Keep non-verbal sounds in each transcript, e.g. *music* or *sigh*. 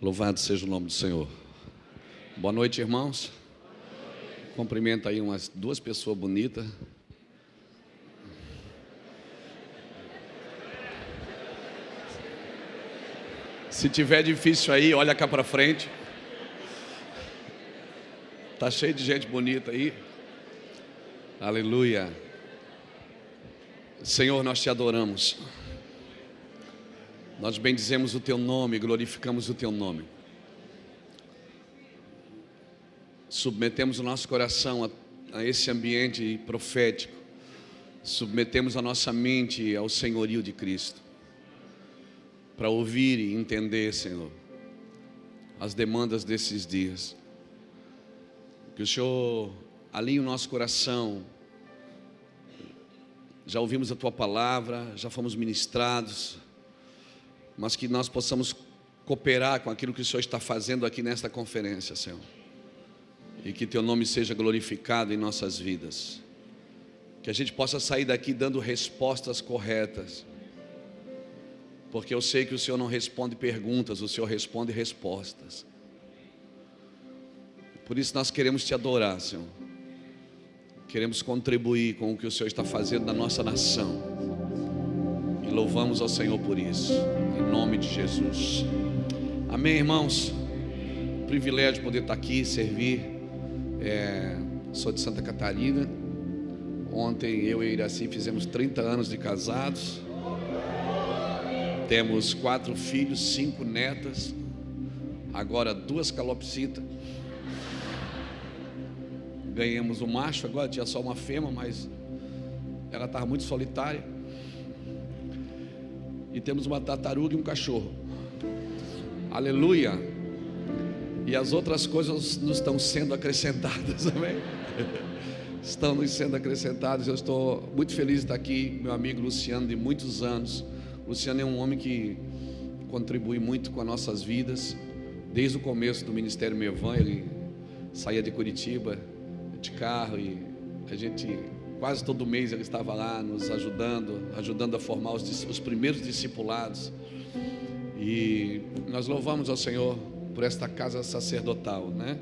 Louvado seja o nome do Senhor. Boa noite, irmãos. Cumprimenta aí umas duas pessoas bonitas. Se tiver difícil aí, olha cá para frente. Tá cheio de gente bonita aí. Aleluia. Senhor, nós te adoramos. Nós bendizemos o teu nome, glorificamos o teu nome. Submetemos o nosso coração a, a esse ambiente profético. Submetemos a nossa mente ao senhorio de Cristo. Para ouvir e entender, Senhor, as demandas desses dias. Que o Senhor alinhe o nosso coração. Já ouvimos a tua palavra, já fomos ministrados mas que nós possamos cooperar com aquilo que o Senhor está fazendo aqui nesta conferência, Senhor. E que teu nome seja glorificado em nossas vidas. Que a gente possa sair daqui dando respostas corretas. Porque eu sei que o Senhor não responde perguntas, o Senhor responde respostas. Por isso nós queremos te adorar, Senhor. Queremos contribuir com o que o Senhor está fazendo na nossa nação. Louvamos ao Senhor por isso em nome de Jesus. Amém, irmãos. Privilégio de poder estar aqui, servir. É, sou de Santa Catarina. Ontem eu e Iraci fizemos 30 anos de casados. Temos quatro filhos, cinco netas. Agora duas calopsitas. Ganhamos um macho, agora tinha só uma fêmea, mas ela estava muito solitária e temos uma tartaruga e um cachorro. Aleluia. E as outras coisas nos estão sendo acrescentadas, *laughs* amém? Estão nos sendo acrescentadas. Eu estou muito feliz de estar aqui, meu amigo Luciano, de muitos anos. Luciano é um homem que contribui muito com as nossas vidas. Desde o começo do Ministério Mevan, ele saía de Curitiba de carro e a gente Quase todo mês ele estava lá nos ajudando, ajudando a formar os, os primeiros discipulados. E nós louvamos ao Senhor por esta casa sacerdotal, né?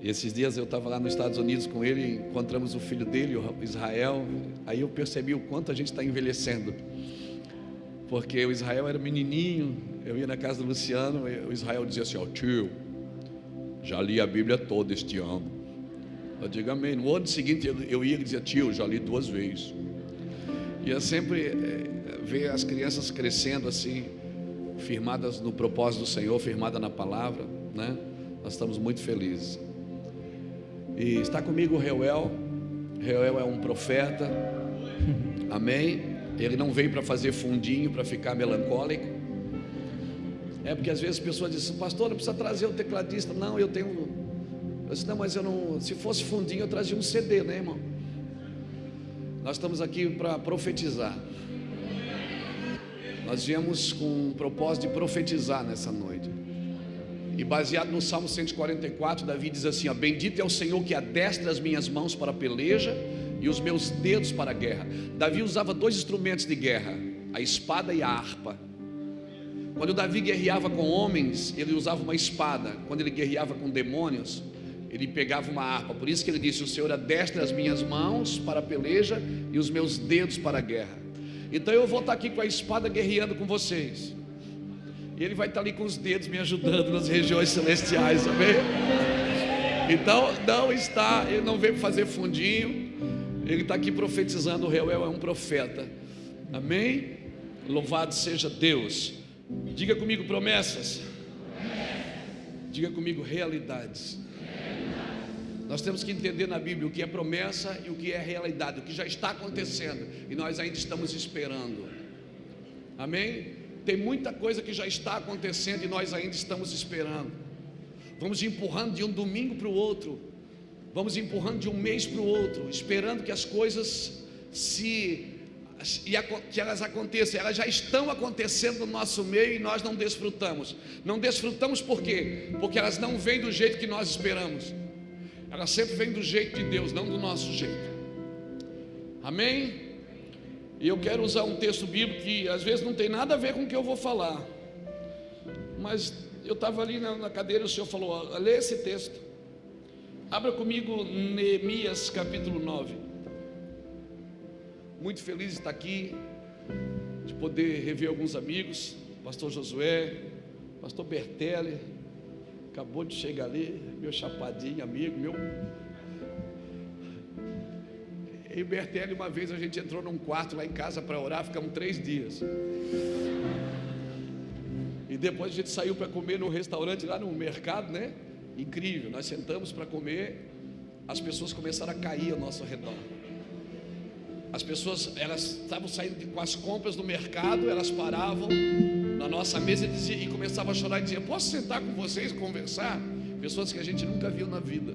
E esses dias eu estava lá nos Estados Unidos com ele, encontramos o filho dele, o Israel. Aí eu percebi o quanto a gente está envelhecendo. Porque o Israel era menininho, eu ia na casa do Luciano, o Israel dizia assim: Ó, oh, tio, já li a Bíblia toda este ano. Eu digo amém. No ano seguinte eu ia e dizia, tio, já li duas vezes. E eu sempre é, ver as crianças crescendo assim, firmadas no propósito do Senhor, firmadas na palavra, né? Nós estamos muito felizes. E está comigo Reuel. Reuel é um profeta. *laughs* Amém. Ele não veio para fazer fundinho, para ficar melancólico. É porque às vezes as pessoas dizem, pastor, não precisa trazer o tecladista. Não, eu tenho disse, não, mas eu não. Se fosse fundinho, eu trazia um CD, né, irmão? Nós estamos aqui para profetizar. Nós viemos com o propósito de profetizar nessa noite. E baseado no Salmo 144, Davi diz assim: ó, Bendito é o Senhor que adestra as minhas mãos para a peleja e os meus dedos para a guerra. Davi usava dois instrumentos de guerra, a espada e a harpa. Quando Davi guerreava com homens, ele usava uma espada. Quando ele guerreava com demônios, ele pegava uma harpa. Por isso que ele disse: O Senhor adestra as minhas mãos para a peleja e os meus dedos para a guerra. Então eu vou estar aqui com a espada guerreando com vocês. E ele vai estar ali com os dedos me ajudando nas regiões celestiais, amém? Então não está, ele não veio fazer fundinho, ele está aqui profetizando. O Reuel é um profeta, amém? Louvado seja Deus. Diga comigo promessas, diga comigo realidades. Nós temos que entender na Bíblia o que é promessa e o que é realidade, o que já está acontecendo e nós ainda estamos esperando. Amém? Tem muita coisa que já está acontecendo e nós ainda estamos esperando. Vamos empurrando de um domingo para o outro, vamos empurrando de um mês para o outro, esperando que as coisas se que elas aconteçam, elas já estão acontecendo no nosso meio e nós não desfrutamos. Não desfrutamos por quê? Porque elas não vêm do jeito que nós esperamos. Ela sempre vem do jeito de Deus, não do nosso jeito. Amém? E eu quero usar um texto bíblico que às vezes não tem nada a ver com o que eu vou falar. mas eu estava ali na, cadeira e o Senhor falou: lê esse texto. Abra comigo Neemias capítulo 9. Muito feliz de estar aqui, de poder rever alguns amigos, pastor Josué, pastor Bertelli, acabou de chegar ali, meu chapadinho, amigo, meu. E Bertelli, uma vez a gente entrou num quarto lá em casa para orar, ficamos três dias. E depois a gente saiu para comer no restaurante lá no mercado, né? Incrível. Nós sentamos para comer, as pessoas começaram a cair ao nosso redor. As pessoas, elas estavam saindo com as compras do mercado, elas paravam na nossa mesa e, dizia, e começavam a chorar e diziam: Posso sentar com vocês e conversar? Pessoas que a gente nunca viu na vida.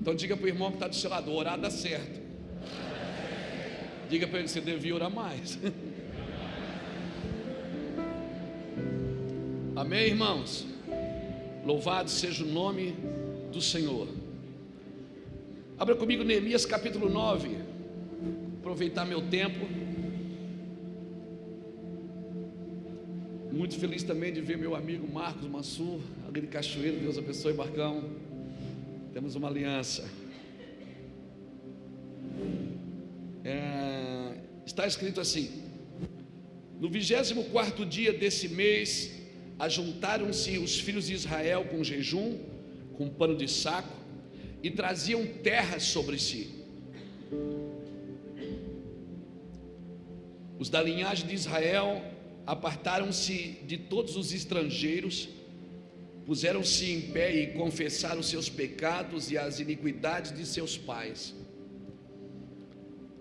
Então diga para o irmão que está do seu lado: orar dá certo. Diga para ele: você devia orar mais. *laughs* Amém, irmãos? Louvado seja o nome do Senhor. Abra comigo Neemias capítulo 9. Aproveitar meu tempo. Muito feliz também de ver meu amigo Marcos Mansur, ali de Cachoeiro. Deus abençoe, Marcão. Temos uma aliança. É, está escrito assim: No 24 dia desse mês, ajuntaram-se os filhos de Israel com jejum, com pano de saco, e traziam terras sobre si. Os da linhagem de Israel apartaram-se de todos os estrangeiros, puseram-se em pé e confessaram seus pecados e as iniquidades de seus pais.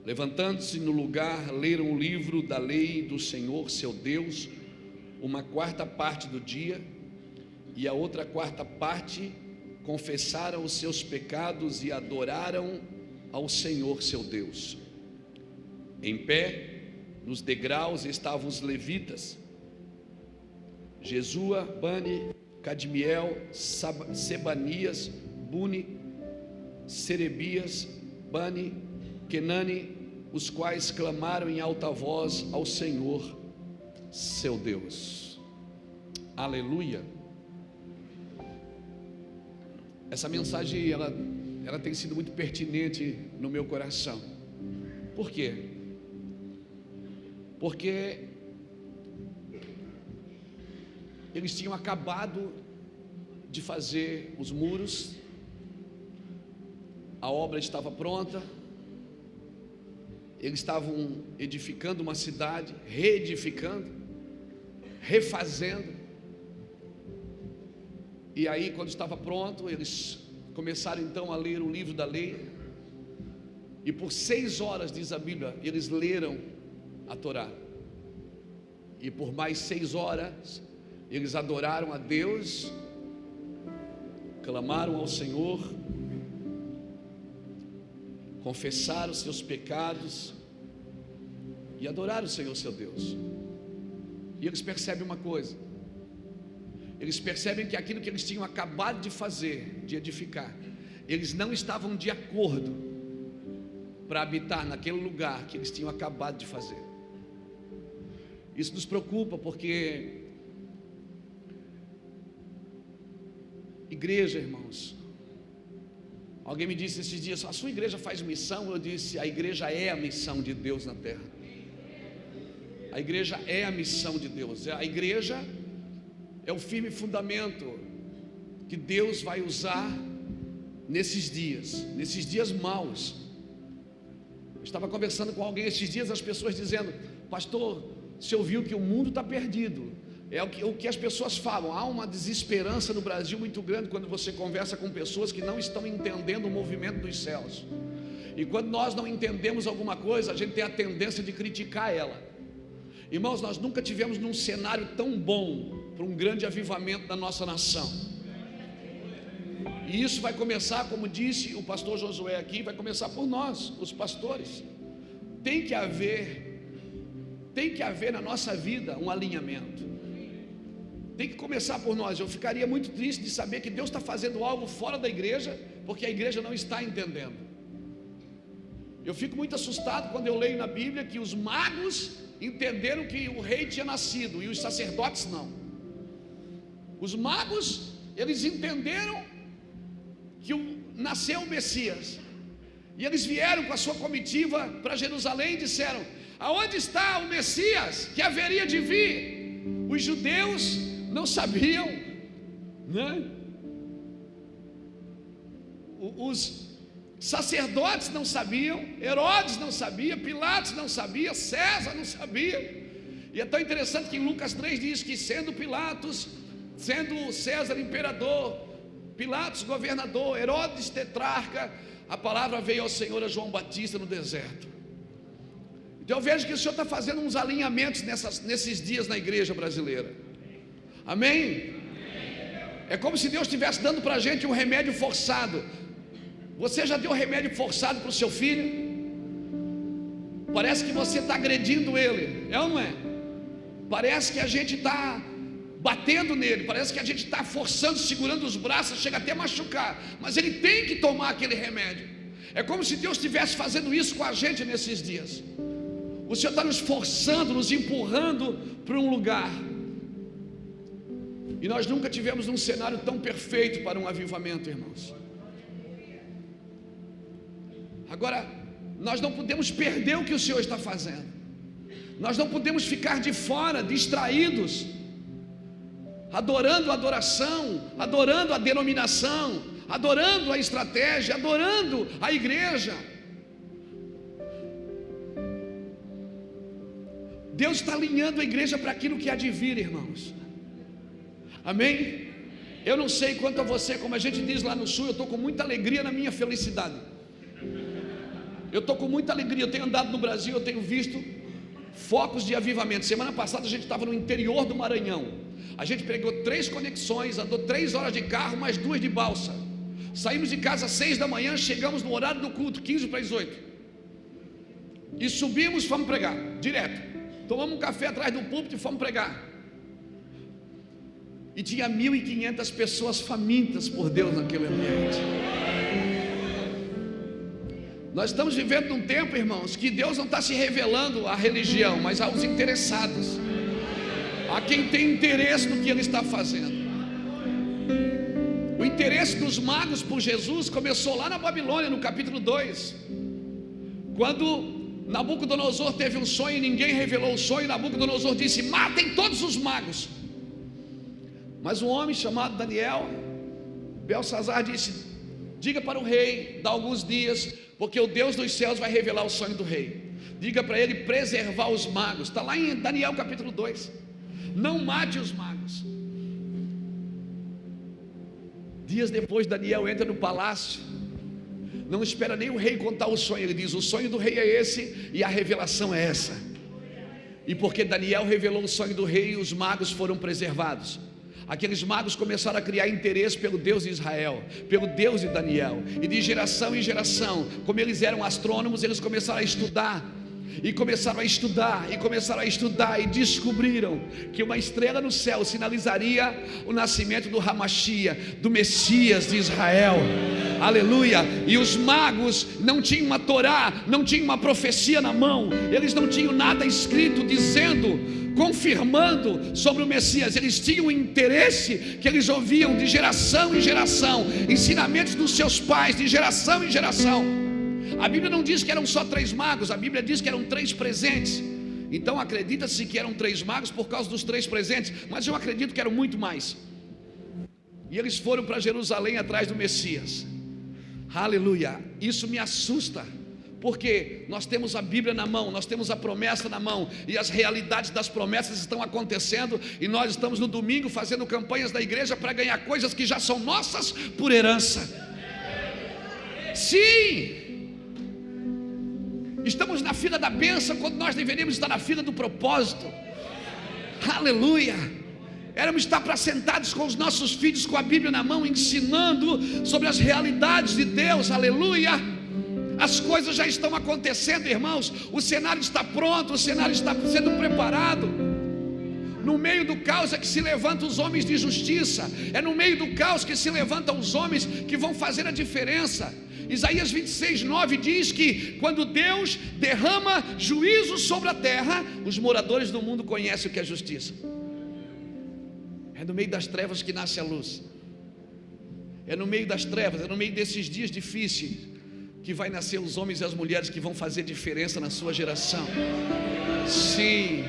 Levantando-se no lugar, leram o livro da lei do Senhor, seu Deus, uma quarta parte do dia, e a outra quarta parte confessaram os seus pecados e adoraram ao Senhor seu Deus. Em pé, nos degraus estavam os levitas, Jesua, Bani, Cadmiel, Sebanias, Buni, Serebias, Bani, Kenani, os quais clamaram em alta voz ao Senhor seu Deus. Aleluia. Essa mensagem ela, ela tem sido muito pertinente no meu coração. Por quê? Porque eles tinham acabado de fazer os muros, a obra estava pronta, eles estavam edificando uma cidade, reedificando, refazendo. E aí, quando estava pronto, eles começaram então a ler o livro da lei. E por seis horas, diz a Bíblia, eles leram a Torá. E por mais seis horas, eles adoraram a Deus, clamaram ao Senhor, confessaram seus pecados e adoraram o Senhor seu Deus. E eles percebem uma coisa: eles percebem que aquilo que eles tinham acabado de fazer, de edificar, eles não estavam de acordo para habitar naquele lugar que eles tinham acabado de fazer. Isso nos preocupa porque igreja, irmãos. Alguém me disse esses dias: a sua igreja faz missão? Eu disse: a igreja é a missão de Deus na terra. A igreja é a missão de Deus. A igreja é o firme fundamento que Deus vai usar nesses dias, nesses dias maus. Eu estava conversando com alguém esses dias, as pessoas dizendo: Pastor, você ouviu que o mundo está perdido. É o que, o que as pessoas falam. Há uma desesperança no Brasil muito grande quando você conversa com pessoas que não estão entendendo o movimento dos céus. E quando nós não entendemos alguma coisa, a gente tem a tendência de criticar ela. Irmãos, nós nunca tivemos num cenário tão bom para um grande avivamento da nossa nação. E isso vai começar, como disse o pastor Josué aqui, vai começar por nós, os pastores. Tem que haver, tem que haver na nossa vida um alinhamento. Tem que começar por nós. Eu ficaria muito triste de saber que Deus está fazendo algo fora da igreja, porque a igreja não está entendendo. Eu fico muito assustado quando eu leio na Bíblia que os magos entenderam que o rei tinha nascido e os sacerdotes não. Os magos, eles entenderam que nasceu o Messias. E eles vieram com a sua comitiva para Jerusalém e disseram: Aonde está o Messias que haveria de vir? Os judeus não sabiam, né? Os sacerdotes não sabiam, Herodes não sabia, Pilatos não sabia, César não sabia. E é tão interessante que em Lucas 3 diz que sendo Pilatos, sendo César imperador, Pilatos governador, Herodes tetrarca, a palavra veio ao Senhor a João Batista no deserto. Então eu vejo que o Senhor está fazendo uns alinhamentos nessas, nesses dias na igreja brasileira. Amém? É como se Deus estivesse dando para a gente um remédio forçado. Você já deu remédio forçado para o seu filho? Parece que você está agredindo ele, é ou não é? Parece que a gente está batendo nele, parece que a gente está forçando, segurando os braços, chega até machucar, mas ele tem que tomar aquele remédio. É como se Deus estivesse fazendo isso com a gente nesses dias. O Senhor está nos forçando, nos empurrando para um lugar. E nós nunca tivemos um cenário tão perfeito para um avivamento, irmãos. Agora, nós não podemos perder o que o Senhor está fazendo. Nós não podemos ficar de fora, distraídos adorando a adoração, adorando a denominação, adorando a estratégia, adorando a igreja. Deus está alinhando a igreja para aquilo que há de vir, irmãos. Amém? Eu não sei quanto a você, como a gente diz lá no sul, eu estou com muita alegria na minha felicidade. Eu estou com muita alegria, eu tenho andado no Brasil, eu tenho visto focos de avivamento. Semana passada a gente estava no interior do Maranhão. A gente pegou três conexões, andou três horas de carro, mais duas de balsa. Saímos de casa às seis da manhã, chegamos no horário do culto, 15 para as 8. E subimos, fomos pregar, direto. Tomamos um café atrás do púlpito e fomos pregar. E tinha 1.500 pessoas famintas por Deus naquele ambiente. Nós estamos vivendo num tempo, irmãos, que Deus não está se revelando à religião, mas aos interessados a quem tem interesse no que ele está fazendo. O interesse dos magos por Jesus começou lá na Babilônia, no capítulo 2, quando Nabucodonosor teve um sonho e ninguém revelou o sonho. Nabucodonosor disse: Matem todos os magos. Mas um homem chamado Daniel, Belsazar, disse: Diga para o rei, dá alguns dias, porque o Deus dos céus vai revelar o sonho do rei. Diga para ele preservar os magos. Está lá em Daniel capítulo 2 não mate os magos. Dias depois, Daniel entra no palácio, não espera nem o rei contar o sonho, ele diz: O sonho do rei é esse e a revelação é essa. E porque Daniel revelou o sonho do rei, os magos foram preservados. Aqueles magos começaram a criar interesse pelo Deus de Israel, pelo Deus de Daniel, e de geração em geração, como eles eram astrônomos, eles começaram a estudar e começaram a estudar, e começaram a estudar, e descobriram que uma estrela no céu sinalizaria o nascimento do Ramachia, do Messias de Israel. Aleluia! E os magos não tinham uma Torá, não tinham uma profecia na mão, eles não tinham nada escrito dizendo confirmando sobre o Messias, eles tinham um interesse que eles ouviam de geração em geração, ensinamentos dos seus pais, de geração em geração. A Bíblia não diz que eram só três magos, a Bíblia diz que eram três presentes. Então acredita-se que eram três magos por causa dos três presentes, mas eu acredito que eram muito mais. E eles foram para Jerusalém atrás do Messias. Aleluia! Isso me assusta, porque nós temos a Bíblia na mão, nós temos a promessa na mão, e as realidades das promessas estão acontecendo, e nós estamos no domingo fazendo campanhas da igreja para ganhar coisas que já são nossas por herança. Sim! Estamos na fila da bênção quando nós deveríamos estar na fila do propósito. Aleluia. Éramos estar para sentados com os nossos filhos com a Bíblia na mão, ensinando sobre as realidades de Deus. Aleluia. As coisas já estão acontecendo, irmãos. O cenário está pronto, o cenário está sendo preparado. No meio do caos é que se levantam os homens de justiça. É no meio do caos que se levantam os homens que vão fazer a diferença. Isaías 26, 9 diz que quando Deus derrama juízo sobre a terra, os moradores do mundo conhecem o que é justiça. É no meio das trevas que nasce a luz. É no meio das trevas, é no meio desses dias difíceis que vai nascer os homens e as mulheres que vão fazer diferença na sua geração. Sim,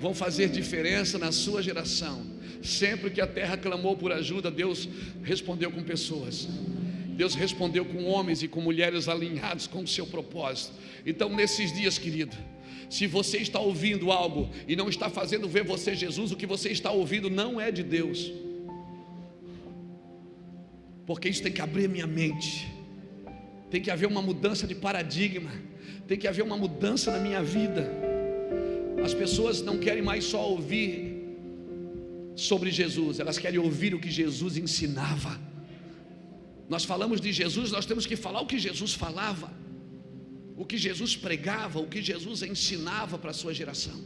vão fazer diferença na sua geração. Sempre que a terra clamou por ajuda, Deus respondeu com pessoas. Deus respondeu com homens e com mulheres alinhados com o seu propósito. Então, nesses dias, querido, se você está ouvindo algo e não está fazendo ver você Jesus, o que você está ouvindo não é de Deus. Porque isso tem que abrir minha mente. Tem que haver uma mudança de paradigma. Tem que haver uma mudança na minha vida. As pessoas não querem mais só ouvir sobre Jesus, elas querem ouvir o que Jesus ensinava. Nós falamos de Jesus, nós temos que falar o que Jesus falava, o que Jesus pregava, o que Jesus ensinava para a sua geração.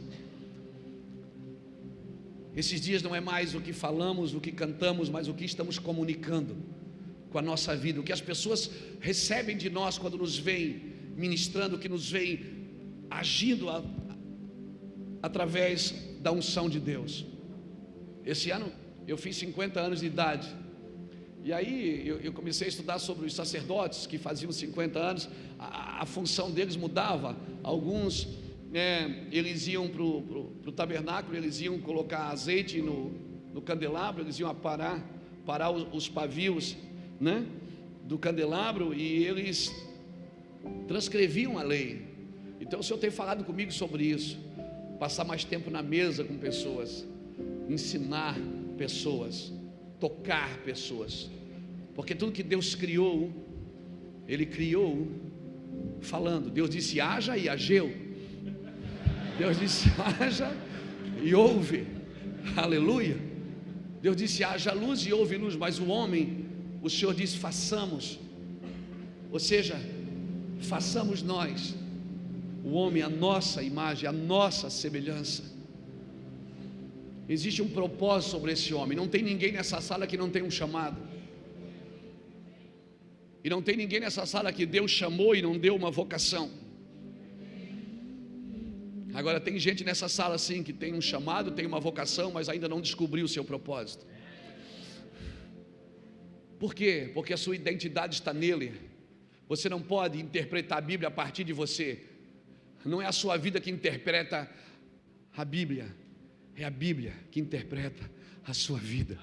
Esses dias não é mais o que falamos, o que cantamos, mas o que estamos comunicando com a nossa vida, o que as pessoas recebem de nós quando nos veem ministrando, que nos veem agindo a, através da unção de Deus. Esse ano eu fiz 50 anos de idade. E aí eu, eu comecei a estudar sobre os sacerdotes que faziam 50 anos, a, a função deles mudava. Alguns é, eles iam para o tabernáculo, eles iam colocar azeite no, no candelabro, eles iam parar, parar os, os pavios né, do candelabro e eles transcreviam a lei. Então o Senhor tem falado comigo sobre isso. Passar mais tempo na mesa com pessoas, ensinar pessoas, tocar pessoas. Porque tudo que Deus criou, Ele criou falando. Deus disse haja e ageu. Deus disse *laughs* haja e ouve. Aleluia. Deus disse haja luz e ouve luz, mas o homem, o Senhor disse façamos. Ou seja, façamos nós, o homem, a nossa imagem, a nossa semelhança. Existe um propósito sobre esse homem. Não tem ninguém nessa sala que não tem um chamado. E não tem ninguém nessa sala que Deus chamou e não deu uma vocação. Agora tem gente nessa sala sim que tem um chamado, tem uma vocação, mas ainda não descobriu o seu propósito. Por quê? Porque a sua identidade está nele. Você não pode interpretar a Bíblia a partir de você. Não é a sua vida que interpreta a Bíblia. É a Bíblia que interpreta a sua vida.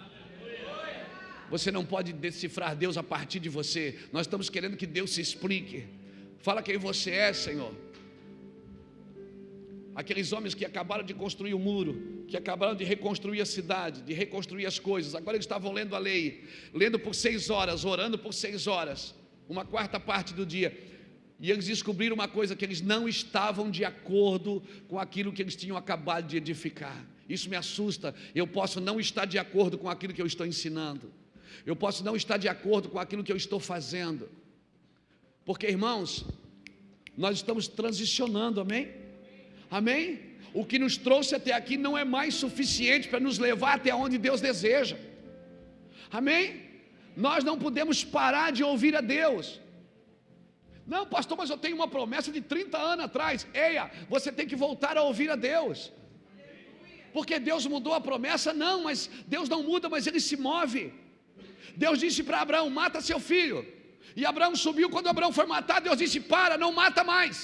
Você não pode decifrar Deus a partir de você. Nós estamos querendo que Deus se explique. Fala quem você é, Senhor. Aqueles homens que acabaram de construir o muro, que acabaram de reconstruir a cidade, de reconstruir as coisas, agora eles estavam lendo a lei, lendo por seis horas, orando por seis horas, uma quarta parte do dia. E eles descobriram uma coisa: que eles não estavam de acordo com aquilo que eles tinham acabado de edificar. Isso me assusta. Eu posso não estar de acordo com aquilo que eu estou ensinando. Eu posso não estar de acordo com aquilo que eu estou fazendo. Porque, irmãos, nós estamos transicionando, amém? Amém? O que nos trouxe até aqui não é mais suficiente para nos levar até onde Deus deseja. Amém? Nós não podemos parar de ouvir a Deus. Não, pastor, mas eu tenho uma promessa de 30 anos atrás. Eia, você tem que voltar a ouvir a Deus porque Deus mudou a promessa? Não, mas Deus não muda, mas ele se move. Deus disse para Abraão: mata seu filho. E Abraão subiu. Quando Abraão foi matar, Deus disse: para, não mata mais.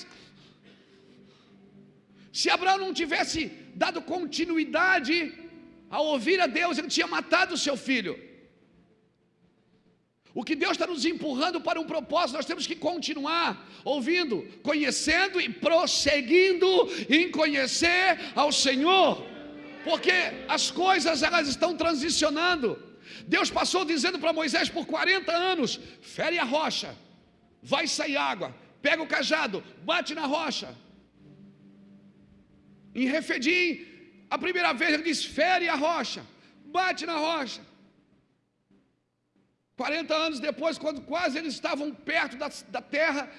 Se Abraão não tivesse dado continuidade a ouvir a Deus, ele tinha matado o seu filho. O que Deus está nos empurrando para um propósito, nós temos que continuar ouvindo, conhecendo e prosseguindo em conhecer ao Senhor porque as coisas elas estão transicionando. Deus passou dizendo para Moisés por 40 anos: fere a rocha, vai sair água, pega o cajado, bate na rocha. Em Refedim, a primeira vez ele diz: fere a rocha, bate na rocha. 40 anos depois, quando quase eles estavam perto da, da terra,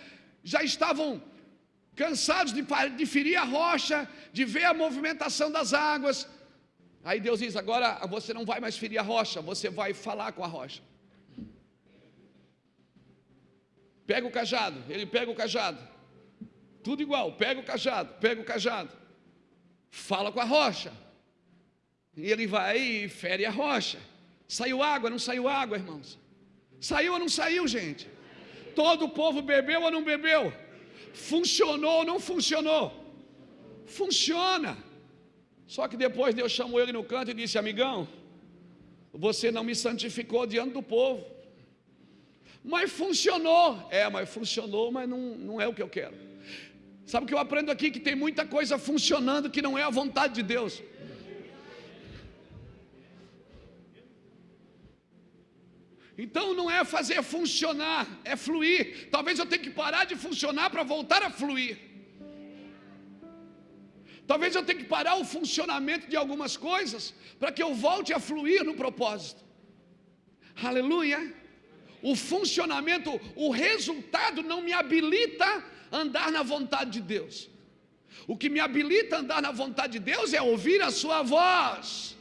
já estavam cansados de, de ferir a rocha, de ver a movimentação das águas. Aí Deus diz: agora você não vai mais ferir a rocha, você vai falar com a rocha. Pega o cajado, ele pega o cajado, tudo igual, pega o cajado, pega o cajado, fala com a rocha. E ele vai e fere a rocha. Saiu água, não saiu água, irmãos? Saiu ou não saiu, gente? Todo o povo bebeu ou não bebeu? Funcionou ou não funcionou? Funciona. Só que depois Deus chamou ele no canto e disse: Amigão, você não me santificou diante do povo. Mas funcionou. É, mas funcionou, mas não, não é o que eu quero. Sabe o que eu aprendo aqui? Que tem muita coisa funcionando que não é a vontade de Deus. Então não é fazer funcionar, é fluir. Talvez eu tenha que parar de funcionar para voltar a fluir. Talvez eu tenha que parar o funcionamento de algumas coisas para que eu volte a fluir no propósito. Aleluia. O funcionamento, o resultado não me habilita a andar na vontade de Deus. O que me habilita a andar na vontade de Deus é ouvir a sua voz.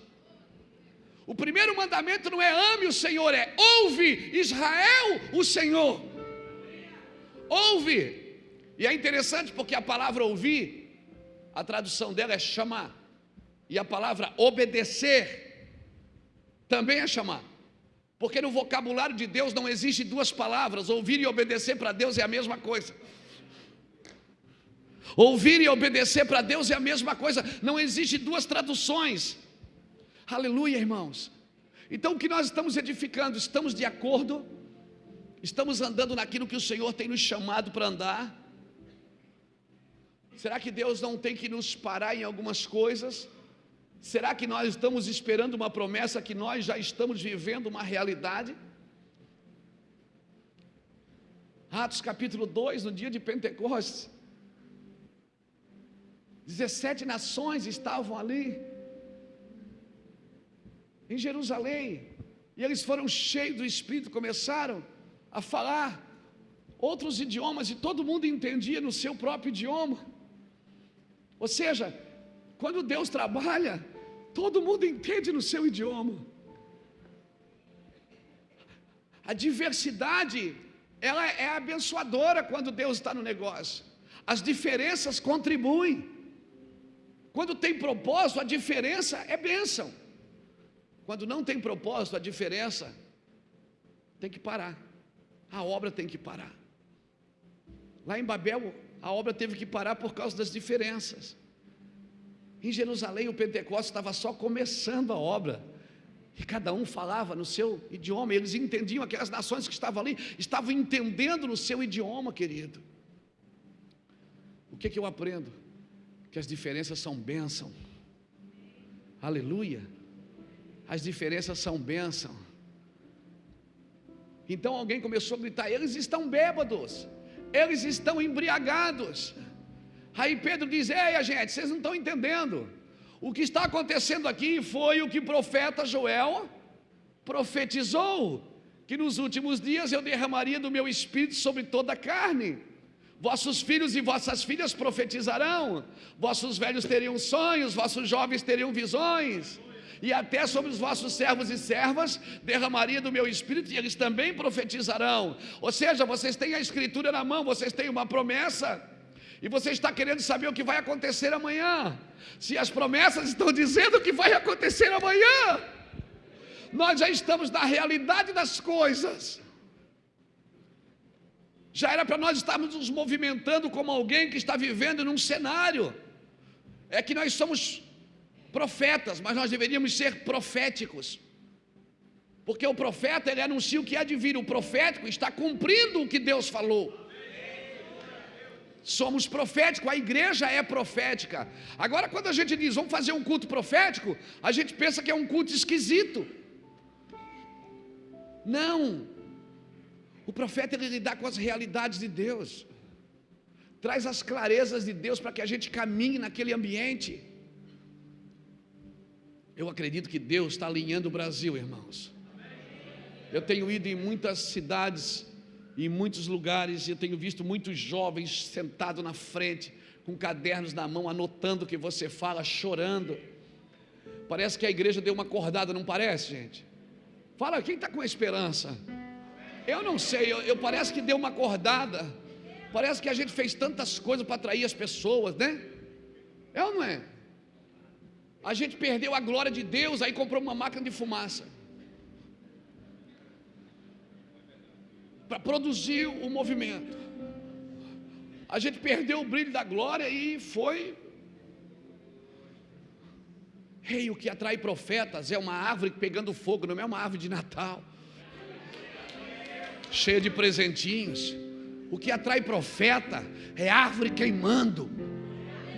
O primeiro mandamento não é ame o Senhor, é ouve Israel o Senhor. Ouve. E é interessante porque a palavra ouvir, a tradução dela é chamar. E a palavra obedecer também é chamar. Porque no vocabulário de Deus não existe duas palavras, ouvir e obedecer para Deus é a mesma coisa. Ouvir e obedecer para Deus é a mesma coisa, não existe duas traduções. Aleluia, irmãos. Então o que nós estamos edificando? Estamos de acordo? Estamos andando naquilo que o Senhor tem nos chamado para andar? Será que Deus não tem que nos parar em algumas coisas? Será que nós estamos esperando uma promessa que nós já estamos vivendo uma realidade? Atos capítulo 2, no dia de Pentecostes, 17 nações estavam ali em Jerusalém. E eles foram cheios do Espírito, começaram a falar outros idiomas e todo mundo entendia no seu próprio idioma. Ou seja, quando Deus trabalha, todo mundo entende no seu idioma. A diversidade, ela é abençoadora quando Deus está no negócio. As diferenças contribuem. Quando tem propósito, a diferença é bênção. Quando não tem propósito, a diferença tem que parar. A obra tem que parar. Lá em Babel, a obra teve que parar por causa das diferenças. Em Jerusalém, o Pentecostes estava só começando a obra. E cada um falava no seu idioma, eles entendiam, aquelas nações que estavam ali, estavam entendendo no seu idioma, querido. O que, que eu aprendo? Que as diferenças são bênção. Aleluia as diferenças são bênção. Então alguém começou a gritar: eles estão bêbados, eles estão embriagados. Aí Pedro diz: Ei, gente, vocês não estão entendendo. O que está acontecendo aqui foi o que o profeta Joel profetizou: que nos últimos dias eu derramaria do meu espírito sobre toda a carne. Vossos filhos e vossas filhas profetizarão, vossos velhos teriam sonhos, vossos jovens teriam visões e até sobre os vossos servos e servas derramaria do meu espírito e eles também profetizarão. Ou seja, vocês têm a escritura na mão, vocês têm uma promessa. E você está querendo saber o que vai acontecer amanhã. Se as promessas estão dizendo o que vai acontecer amanhã, nós já estamos na realidade das coisas. Já era para nós estarmos nos movimentando como alguém que está vivendo num cenário. É que nós somos profetas, mas nós deveríamos ser proféticos. Porque o profeta ele anuncia o que há de vir, o profético está cumprindo o que Deus falou. Somos proféticos, a igreja é profética. Agora, quando a gente diz vamos fazer um culto profético, a gente pensa que é um culto esquisito. Não, o profeta ele lidar com as realidades de Deus, traz as clarezas de Deus para que a gente caminhe naquele ambiente. Eu acredito que Deus está alinhando o Brasil, irmãos. Eu tenho ido em muitas cidades, em muitos lugares, e eu tenho visto muitos jovens sentados na frente, com cadernos na mão, anotando o que você fala, chorando. Parece que a igreja deu uma acordada, não parece, gente? Fala, quem está com esperança? Eu não sei, eu, eu parece que deu uma acordada. Parece que a gente fez tantas coisas para atrair as pessoas, né? É ou não é? A gente perdeu a glória de Deus, aí comprou uma máquina de fumaça. Para produzir o movimento. A gente perdeu o brilho da glória e foi. Rei, hey, o que atrai profetas é uma árvore pegando fogo, não é uma árvore de Natal, cheia de presentinhos. O que atrai profeta é árvore queimando.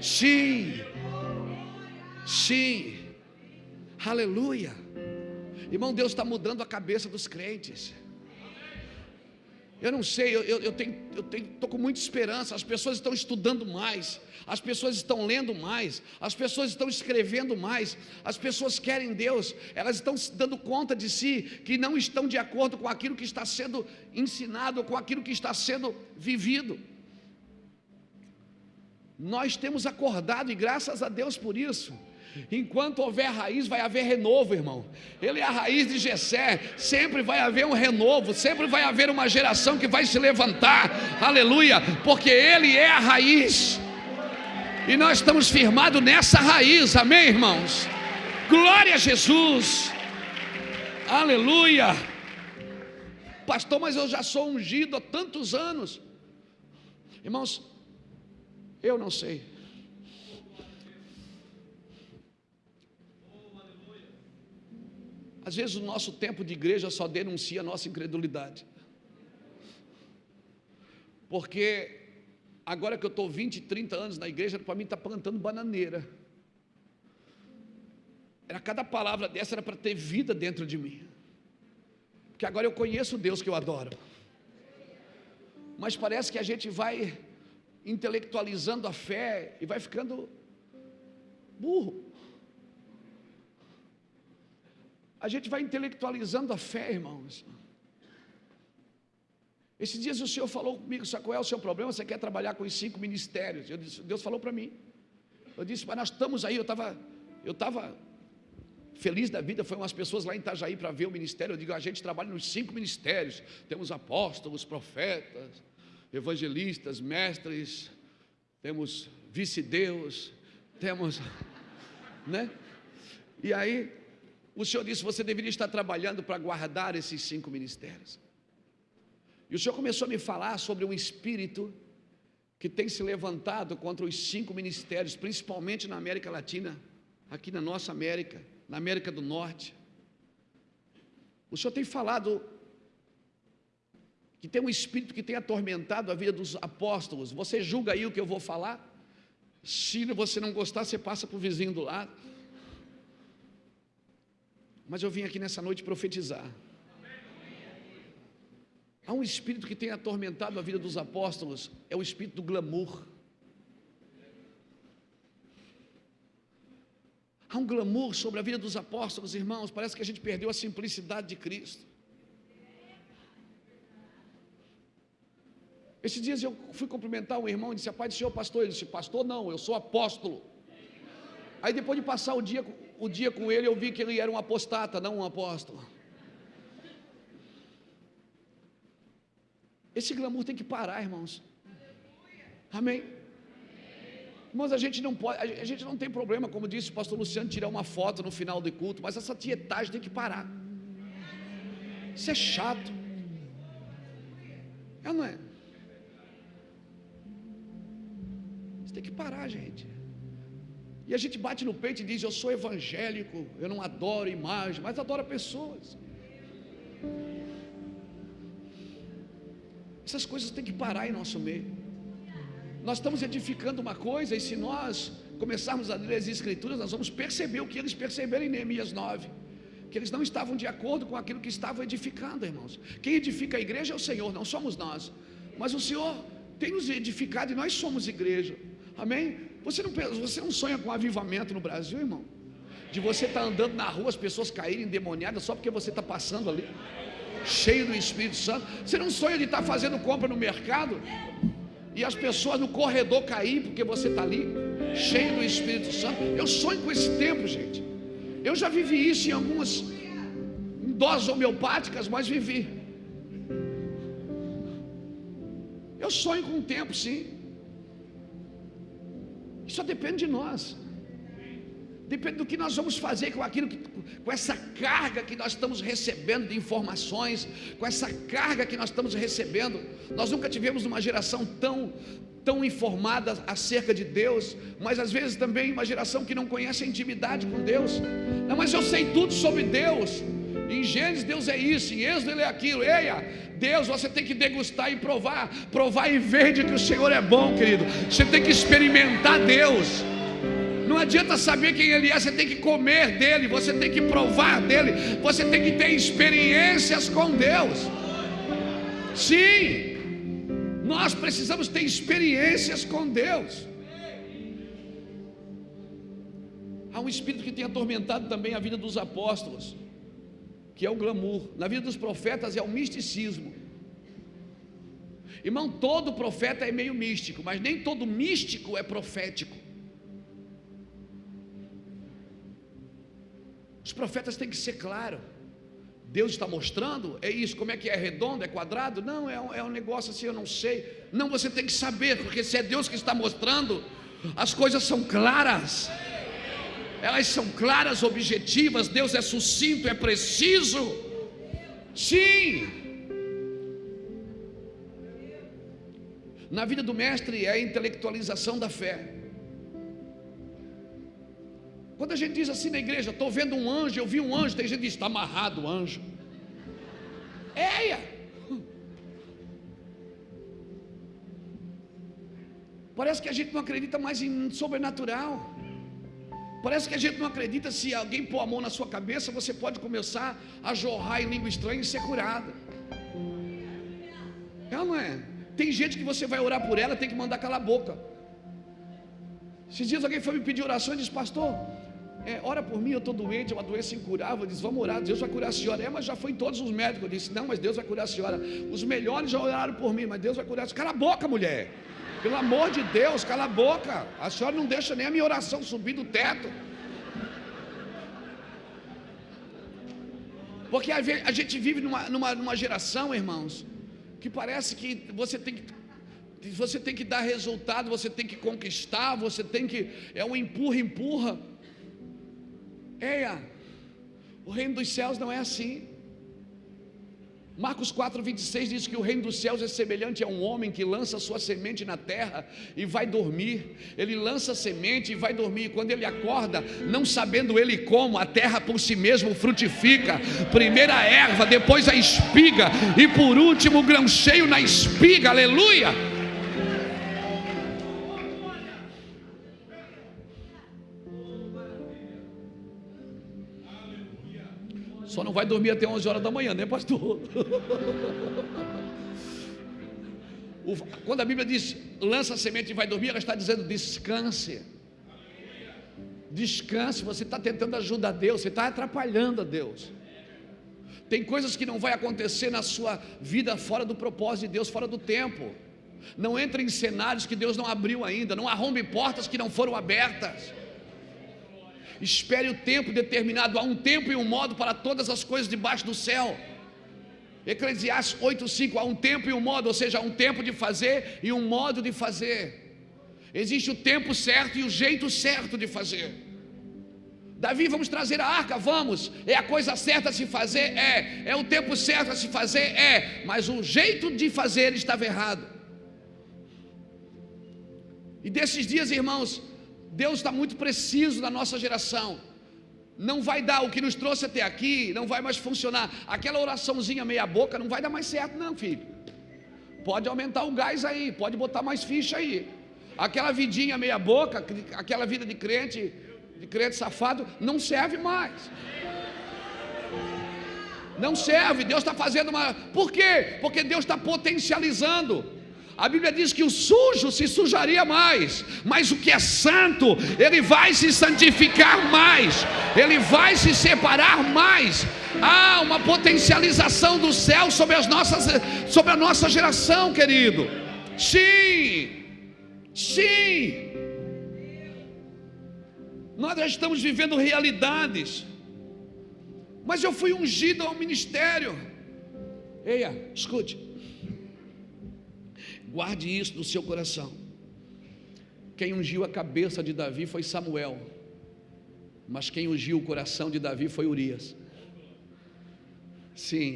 Sim, sim, aleluia. Irmão, Deus está mudando a cabeça dos crentes. Eu não sei, eu, eu, eu tenho, eu tenho, tô com muita esperança. As pessoas estão estudando mais, as pessoas estão lendo mais, as pessoas estão escrevendo mais, as pessoas querem Deus, elas estão se dando conta de si que não estão de acordo com aquilo que está sendo ensinado, com aquilo que está sendo vivido. Nós temos acordado e graças a Deus por isso. Enquanto houver raiz, vai haver renovo, irmão. Ele é a raiz de Jessé. Sempre vai haver um renovo, sempre vai haver uma geração que vai se levantar. Aleluia, porque ele é a raiz. E nós estamos firmados nessa raiz. Amém, irmãos. Glória a Jesus. Aleluia. Pastor, mas eu já sou ungido há tantos anos. Irmãos, eu não sei. Às vezes o nosso tempo de igreja só denuncia a nossa incredulidade. Porque agora que eu estou 20, 30 anos na igreja, para mim está plantando bananeira. Era cada palavra dessa era para ter vida dentro de mim. Porque agora eu conheço o Deus que eu adoro. Mas parece que a gente vai intelectualizando a fé e vai ficando burro. A gente vai intelectualizando a fé, irmãos. Esses dias o Senhor falou comigo, sabe qual é o seu problema? Você quer trabalhar com os cinco ministérios? Disse, Deus falou para mim. Eu disse, mas nós estamos aí, eu estava, eu estava feliz da vida, foi umas pessoas lá em Itajaí para ver o ministério. Eu digo, a gente trabalha nos cinco ministérios. Temos apóstolos, profetas, evangelistas, mestres, temos vice-deus, temos, *laughs* né? E aí, o Senhor disse: você deveria estar trabalhando para guardar esses cinco ministérios. E o Senhor começou a me falar sobre um espírito que tem se levantado contra os cinco ministérios, principalmente na América Latina, aqui na nossa América, na América do Norte. O Senhor tem falado que tem um espírito que tem atormentado a vida dos apóstolos. Você julga aí o que eu vou falar? Se você não gostar, você passa para o vizinho do lado. Mas eu vim aqui nessa noite profetizar. Há um espírito que tem atormentado a vida dos apóstolos, é o espírito do glamour. Há um glamour sobre a vida dos apóstolos, irmãos. Parece que a gente perdeu a simplicidade de Cristo. Esses dias eu fui cumprimentar um irmão e disse: pai do senhor pastor. Ele disse: Pastor, não, eu sou apóstolo. Aí depois de passar o dia, o dia com ele, eu vi que ele era um apostata, não um apóstolo. Esse glamour tem que parar, irmãos. Amém. Irmãos, a gente não pode, a gente não tem problema, como disse o pastor Luciano, tirar uma foto no final do culto, mas essa tietagem tem que parar. Isso é chato. É não é? tem que parar, gente. E a gente bate no peito e diz: Eu sou evangélico, eu não adoro imagem, mas adoro pessoas. Essas coisas têm que parar em nosso meio. Nós estamos edificando uma coisa, e se nós começarmos a ler as Escrituras, nós vamos perceber o que eles perceberam em Neemias 9 que eles não estavam de acordo com aquilo que estavam edificando, irmãos. Quem edifica a igreja é o Senhor, não somos nós. Mas o Senhor tem nos edificado e nós somos igreja. Amém? Você não, você não sonha com avivamento no Brasil, irmão? De você estar tá andando na rua, as pessoas caírem endemoniadas só porque você está passando ali, cheio do Espírito Santo. Você não sonha de estar tá fazendo compra no mercado e as pessoas no corredor cair porque você está ali, cheio do Espírito Santo. Eu sonho com esse tempo, gente. Eu já vivi isso em algumas doses homeopáticas, mas vivi. Eu sonho com um tempo, sim. Isso depende de nós. depende do que nós vamos fazer com aquilo que, com essa carga que nós estamos recebendo de informações, com essa carga que nós estamos recebendo. Nós nunca tivemos uma geração tão tão informada acerca de Deus, mas às vezes também uma geração que não conhece a intimidade com Deus. Não, mas eu sei tudo sobre Deus. Em Gênesis Deus é isso, em Êxodo ele é aquilo. Eia, Deus você tem que degustar e provar, provar e ver de que o Senhor é bom, querido. Você tem que experimentar Deus. Não adianta saber quem Ele é, você tem que comer dele, você tem que provar dele, você tem que ter experiências com Deus. Sim, nós precisamos ter experiências com Deus. Há um espírito que tem atormentado também a vida dos apóstolos, que é o glamour. Na vida dos profetas é o misticismo. Irmão, todo profeta é meio místico, mas nem todo místico é profético. Os profetas têm que ser claros. Deus está mostrando, é isso, como é que é redondo, é quadrado? Não, é um, é um negócio assim, eu não sei. Não, você tem que saber, porque se é Deus que está mostrando, as coisas são claras. Elas são claras, objetivas, Deus é sucinto, é preciso. Sim. Na vida do mestre é a intelectualização da fé. Quando a gente diz assim na igreja, estou vendo um anjo, eu vi um anjo, tem gente que diz, está amarrado o anjo. Eia! Parece que a gente não acredita mais em sobrenatural. Parece que a gente não acredita se alguém pôr a mão na sua cabeça, você pode começar a jorrar em língua estranha e ser curado. É não é? Tem gente que você vai orar por ela, tem que mandar calar a boca. Esses dias alguém foi me pedir oração e disse, pastor, é, ora por mim, eu estou doente, é uma doença incurável. Diz, vamos orar, Deus vai curar a senhora. É, mas já foi em todos os médicos. Eu disse, não, mas Deus vai curar a senhora. Os melhores já oraram por mim, mas Deus vai curar a senhora. Cala a boca, mulher. Pelo amor de Deus, cala a boca. A senhora não deixa nem a minha oração subir do teto. Porque a gente vive numa, numa, numa geração, irmãos, que parece que você tem que você tem que dar resultado, você tem que conquistar, você tem que. É um empurra, empurra. Eia, o reino dos céus não é assim. Marcos 4, 26 diz que o reino dos céus é semelhante a um homem que lança sua semente na terra e vai dormir. Ele lança a semente e vai dormir. Quando ele acorda, não sabendo ele como, a terra por si mesmo frutifica. Primeiro a erva, depois a espiga e por último o grão cheio na espiga. Aleluia! Não vai dormir até 11 horas da manhã, né, pastor? Quando a Bíblia diz lança a semente e vai dormir, ela está dizendo descanse. Descanse, você está tentando ajudar Deus, você está atrapalhando a Deus. Tem coisas que não vai acontecer na sua vida fora do propósito de Deus, fora do tempo. Não entre em cenários que Deus não abriu ainda, não arrombe portas que não foram abertas. Espere o tempo determinado, há um tempo e um modo para todas as coisas debaixo do céu. Eclesiastes 8:5 há um tempo e um modo, ou seja, há um tempo de fazer e um modo de fazer. Existe o tempo certo e o jeito certo de fazer. Davi, vamos trazer a arca, vamos. É a coisa certa a se fazer? É. É o tempo certo a se fazer? É. Mas o jeito de fazer estava errado. E desses dias, irmãos, Deus está muito preciso na nossa geração. Não vai dar o que nos trouxe até aqui, não vai mais funcionar. Aquela oraçãozinha meia boca não vai dar mais certo, não, filho. Pode aumentar o gás aí, pode botar mais ficha aí. Aquela vidinha meia boca, aquela vida de crente, de crente safado, não serve mais. Não serve, Deus está fazendo uma. Por quê? Porque Deus está potencializando. A Bíblia diz que o sujo se sujaria mais, mas o que é santo, ele vai se santificar mais, ele vai se separar mais. Há uma potencialização do céu sobre, as nossas, sobre a nossa geração, querido. Sim, sim. Nós já estamos vivendo realidades, mas eu fui ungido ao ministério. Eia, escute. Guarde isso no seu coração. Quem ungiu a cabeça de Davi foi Samuel. Mas quem ungiu o coração de Davi foi Urias. Sim.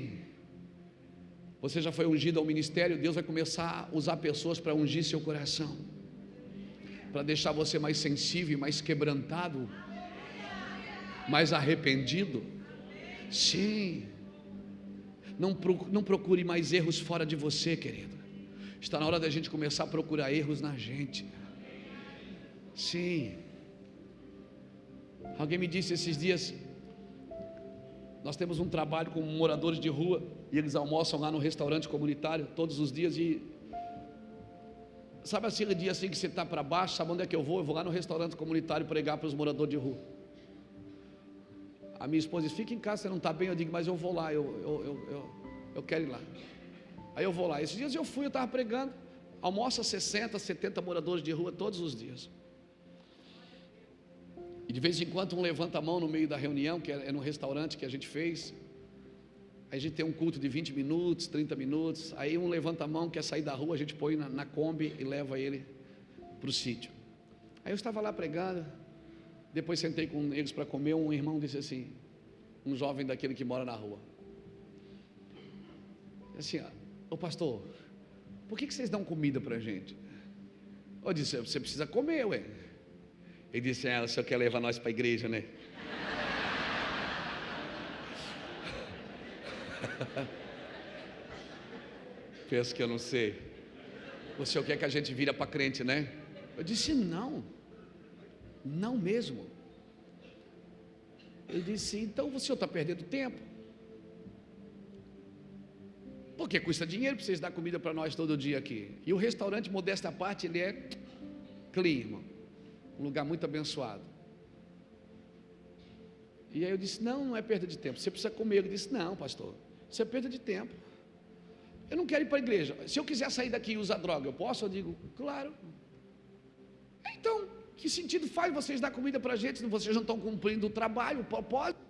Você já foi ungido ao ministério, Deus vai começar a usar pessoas para ungir seu coração, para deixar você mais sensível, mais quebrantado, mais arrependido. Sim. Não, procure mais erros fora de você, querido. Está na hora da gente começar a procurar erros na gente. Sim. Alguém me disse esses dias, nós temos um trabalho com moradores de rua e eles almoçam lá no restaurante comunitário todos os dias e sabe assim, o dia assim que você está para baixo, sabe onde é que eu vou? Eu vou lá no restaurante comunitário pregar para os moradores de rua. A minha esposa diz, fica em casa, você não está bem, eu digo, mas eu vou lá, eu, eu, eu, eu, eu quero ir lá. Aí eu vou lá. Esses dias eu fui, eu estava pregando, almoça 60, 70 moradores de rua todos os dias. E de vez em quando um levanta a mão no meio da reunião, que é, no restaurante que a gente fez. Aí a gente tem um culto de 20 minutos, 30 minutos. Aí um levanta a mão, quer sair da rua, a gente põe na, na Kombi e leva ele para o sítio. Aí eu estava lá pregando, depois sentei com eles para comer. Um irmão disse assim, um jovem daquele que mora na rua. Assim, ô pastor, por que, que vocês dão comida para a gente? Eu disse, você precisa comer, ué. Ele disse: ah, o senhor quer levar nós para a igreja, né? *laughs* Penso que eu não sei. O senhor quer que a gente vira para crente, né? Eu disse: não, não mesmo. Ele disse: então o senhor está perdendo tempo. Porque custa dinheiro para vocês dar comida para nós todo dia aqui. E o restaurante, modesta parte, ele é clean, irmão um lugar muito abençoado. E aí eu disse: Não, não é perda de tempo, você precisa comer. Ele disse: Não, pastor, isso é perda de tempo. Eu não quero ir para a igreja. Se eu quiser sair daqui e usar droga, eu posso? Eu digo: Claro. Então, que sentido faz vocês dar comida para a gente se vocês não estão cumprindo o trabalho, o propósito?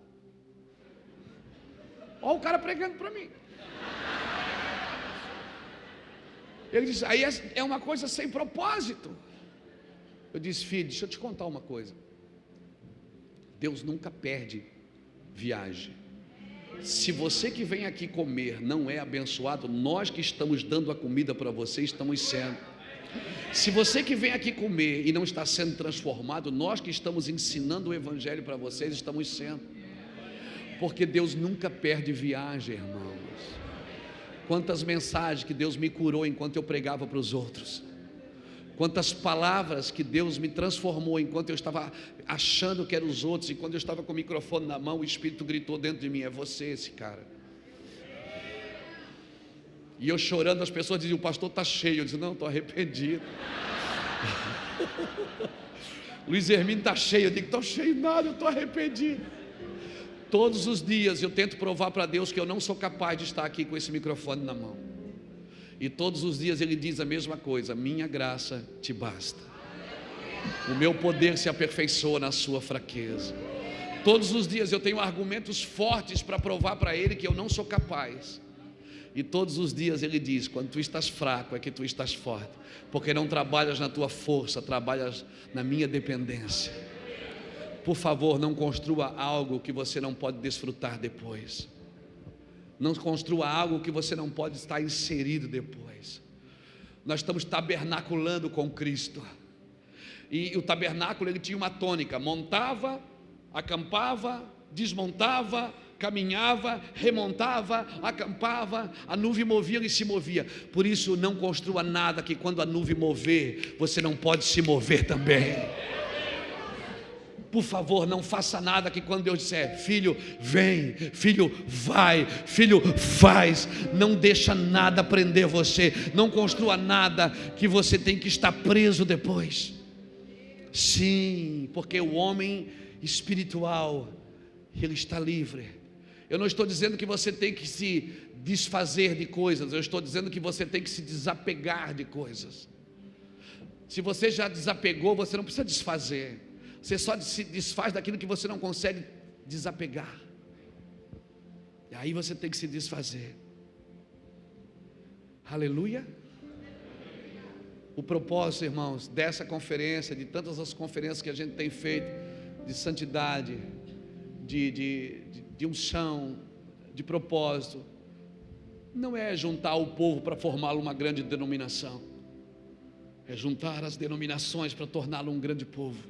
Olha o cara pregando para mim. Ele disse: Aí é, é uma coisa sem propósito. Eu disse, filho, deixa eu te contar uma coisa. Deus nunca perde viagem. Se você que vem aqui comer não é abençoado, nós que estamos dando a comida para você estamos sendo. Se você que vem aqui comer e não está sendo transformado, nós que estamos ensinando o Evangelho para vocês estamos sendo. Porque Deus nunca perde viagem, irmãos. Quantas mensagens que Deus me curou enquanto eu pregava para os outros quantas palavras que Deus me transformou enquanto eu estava achando que eram os outros, e quando eu estava com o microfone na mão, o Espírito gritou dentro de mim: É você esse cara. E eu chorando, as pessoas diziam: O pastor está cheio. Eu disse: Não, estou arrependido. *laughs* Luiz Hermínio está cheio. Eu digo: Estou cheio nada, eu estou arrependido. Todos os dias eu tento provar para Deus que eu não sou capaz de estar aqui com esse microfone na mão. E todos os dias ele diz a mesma coisa: Minha graça te basta. O meu poder se aperfeiçoa na sua fraqueza. Todos os dias eu tenho argumentos fortes para provar para ele que eu não sou capaz. E todos os dias ele diz: quando tu estás fraco é que tu estás forte, porque não trabalhas na tua força, trabalhas na minha dependência. Por favor, não construa algo que você não pode desfrutar depois. Não construa algo que você não pode estar inserido depois. Nós estamos tabernaculando com Cristo. E o tabernáculo ele tinha uma tônica: montava, acampava, desmontava, caminhava, remontava, acampava, a nuvem movia e se movia. Por isso, não construa nada que quando a nuvem mover, você não pode se mover também por favor, não faça nada que quando Deus disser, filho, vem, filho, vai, filho, faz, não deixa nada prender você, não construa nada que você tem que estar preso depois. Sim, porque o homem espiritual, ele está livre. Eu não estou dizendo que você tem que se desfazer de coisas, eu estou dizendo que você tem que se desapegar de coisas. Se você já desapegou, você não precisa desfazer. Você só se desfaz daquilo que você não consegue desapegar. E aí você tem que se desfazer. Aleluia. O propósito, irmãos, dessa conferência, de tantas as conferências que a gente tem feito, de santidade, de, de, de, de unção, de propósito, não é juntar o povo para formar uma grande denominação, é juntar as denominações para torná-lo um grande povo,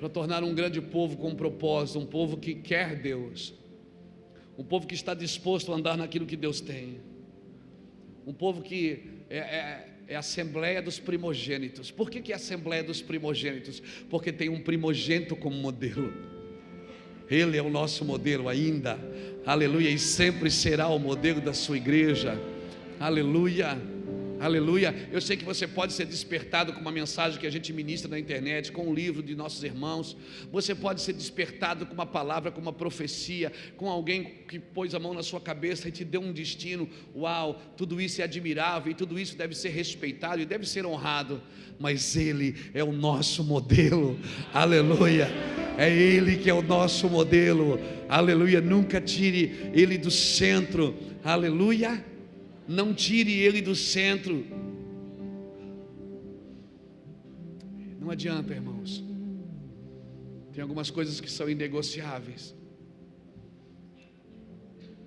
para tornar um grande povo com um propósito, um povo que quer Deus, um povo que está disposto a andar naquilo que Deus tem, um povo que é, é, é a Assembleia dos Primogênitos. Por que, que é a Assembleia dos Primogênitos? Porque tem um primogênito como modelo. Ele é o nosso modelo ainda, aleluia, e sempre será o modelo da sua igreja, aleluia. Aleluia. Eu sei que você pode ser despertado com uma mensagem que a gente ministra na internet, com um livro de nossos irmãos. Você pode ser despertado com uma palavra, com uma profecia, com alguém que pôs a mão na sua cabeça e te deu um destino. Uau, tudo isso é admirável e tudo isso deve ser respeitado e deve ser honrado. Mas Ele é o nosso modelo. Aleluia. É Ele que é o nosso modelo. Aleluia. Nunca tire Ele do centro. Aleluia não tire ele do centro. Não adianta, irmãos. Tem algumas coisas que são inegociáveis.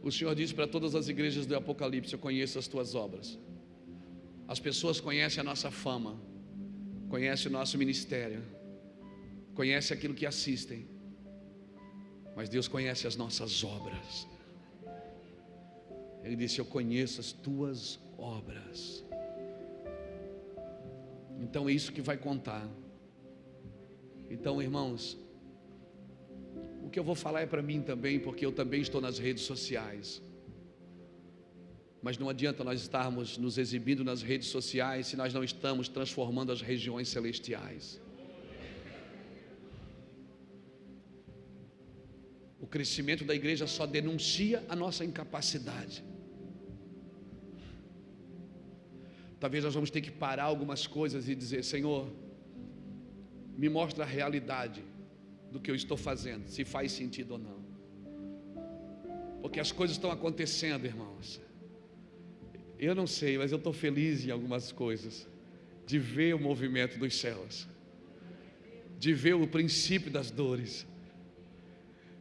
O Senhor diz para todas as igrejas do Apocalipse: Eu conheço as tuas obras. As pessoas conhecem a nossa fama, conhecem o nosso ministério, conhecem aquilo que assistem, mas Deus conhece as nossas obras. Ele disse: Eu conheço as tuas obras. Então é isso que vai contar. Então, irmãos, o que eu vou falar é para mim também, porque eu também estou nas redes sociais. Mas não adianta nós estarmos nos exibindo nas redes sociais se nós não estamos transformando as regiões celestiais. O crescimento da igreja só denuncia a nossa incapacidade. Talvez nós vamos ter que parar algumas coisas e dizer: Senhor, me mostra a realidade do que eu estou fazendo, se faz sentido ou não. Porque as coisas estão acontecendo, irmãos. Eu não sei, mas eu estou feliz em algumas coisas, de ver o movimento dos céus, de ver o princípio das dores,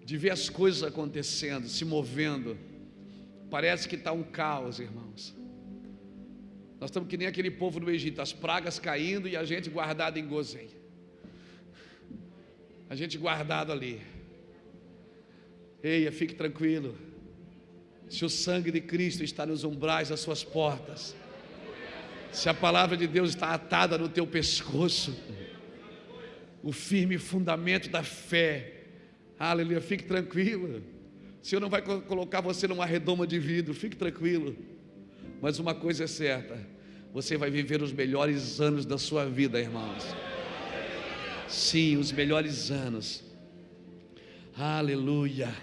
de ver as coisas acontecendo, se movendo. Parece que está um caos, irmãos. Nós estamos que nem aquele povo do Egito, as pragas caindo e a gente guardado em Gozém. A gente guardado ali. Eia, fique tranquilo. Se o sangue de Cristo está nos umbrais das suas portas, se a palavra de Deus está atada no teu pescoço, o firme fundamento da fé, aleluia, fique tranquilo. O Senhor não vai colocar você numa redoma de vidro, fique tranquilo. Mas uma coisa é certa: você vai viver os melhores anos da sua vida, irmãos. Sim, os melhores anos. Aleluia.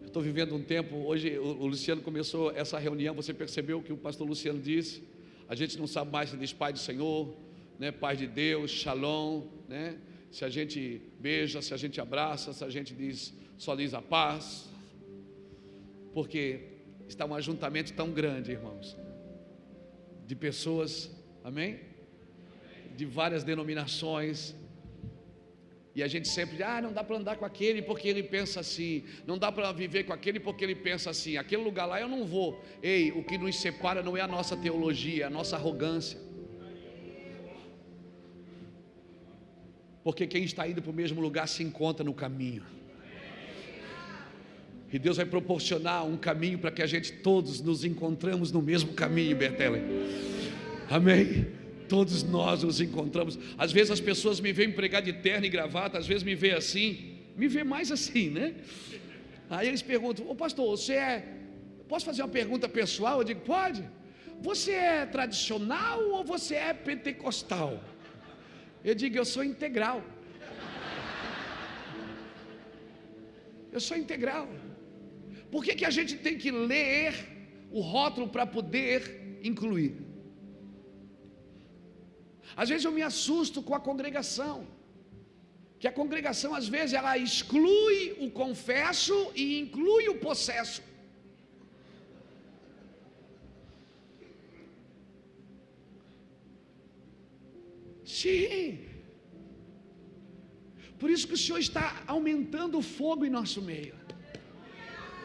Estou vivendo um tempo. Hoje o Luciano começou essa reunião. Você percebeu o que o pastor Luciano disse? A gente não sabe mais se diz Pai do Senhor, né? Pai de Deus, Shalom, né? Se a gente beija, se a gente abraça, se a gente diz só diz a paz, porque está um ajuntamento tão grande, irmãos, de pessoas, amém? De várias denominações. E a gente sempre diz, ah, não dá para andar com aquele porque ele pensa assim, não dá para viver com aquele porque ele pensa assim, aquele lugar lá eu não vou. Ei, o que nos separa não é a nossa teologia, é a nossa arrogância. Porque quem está indo para o mesmo lugar se encontra no caminho. E Deus vai proporcionar um caminho para que a gente todos nos encontramos no mesmo caminho, Bertele. Amém? Todos nós nos encontramos. Às vezes as pessoas me veem pregar de terno e gravata, às vezes me vê assim, me vê mais assim, né? Aí eles perguntam: Ô pastor, você é. Posso fazer uma pergunta pessoal? Eu digo: pode. Você é tradicional ou você é pentecostal? Eu digo: eu sou integral. Eu sou integral. Por que, que a gente tem que ler o rótulo para poder incluir? Às vezes eu me assusto com a congregação, que a congregação às vezes ela exclui o confesso e inclui o possesso. Sim. Por isso que o Senhor está aumentando o fogo em nosso meio.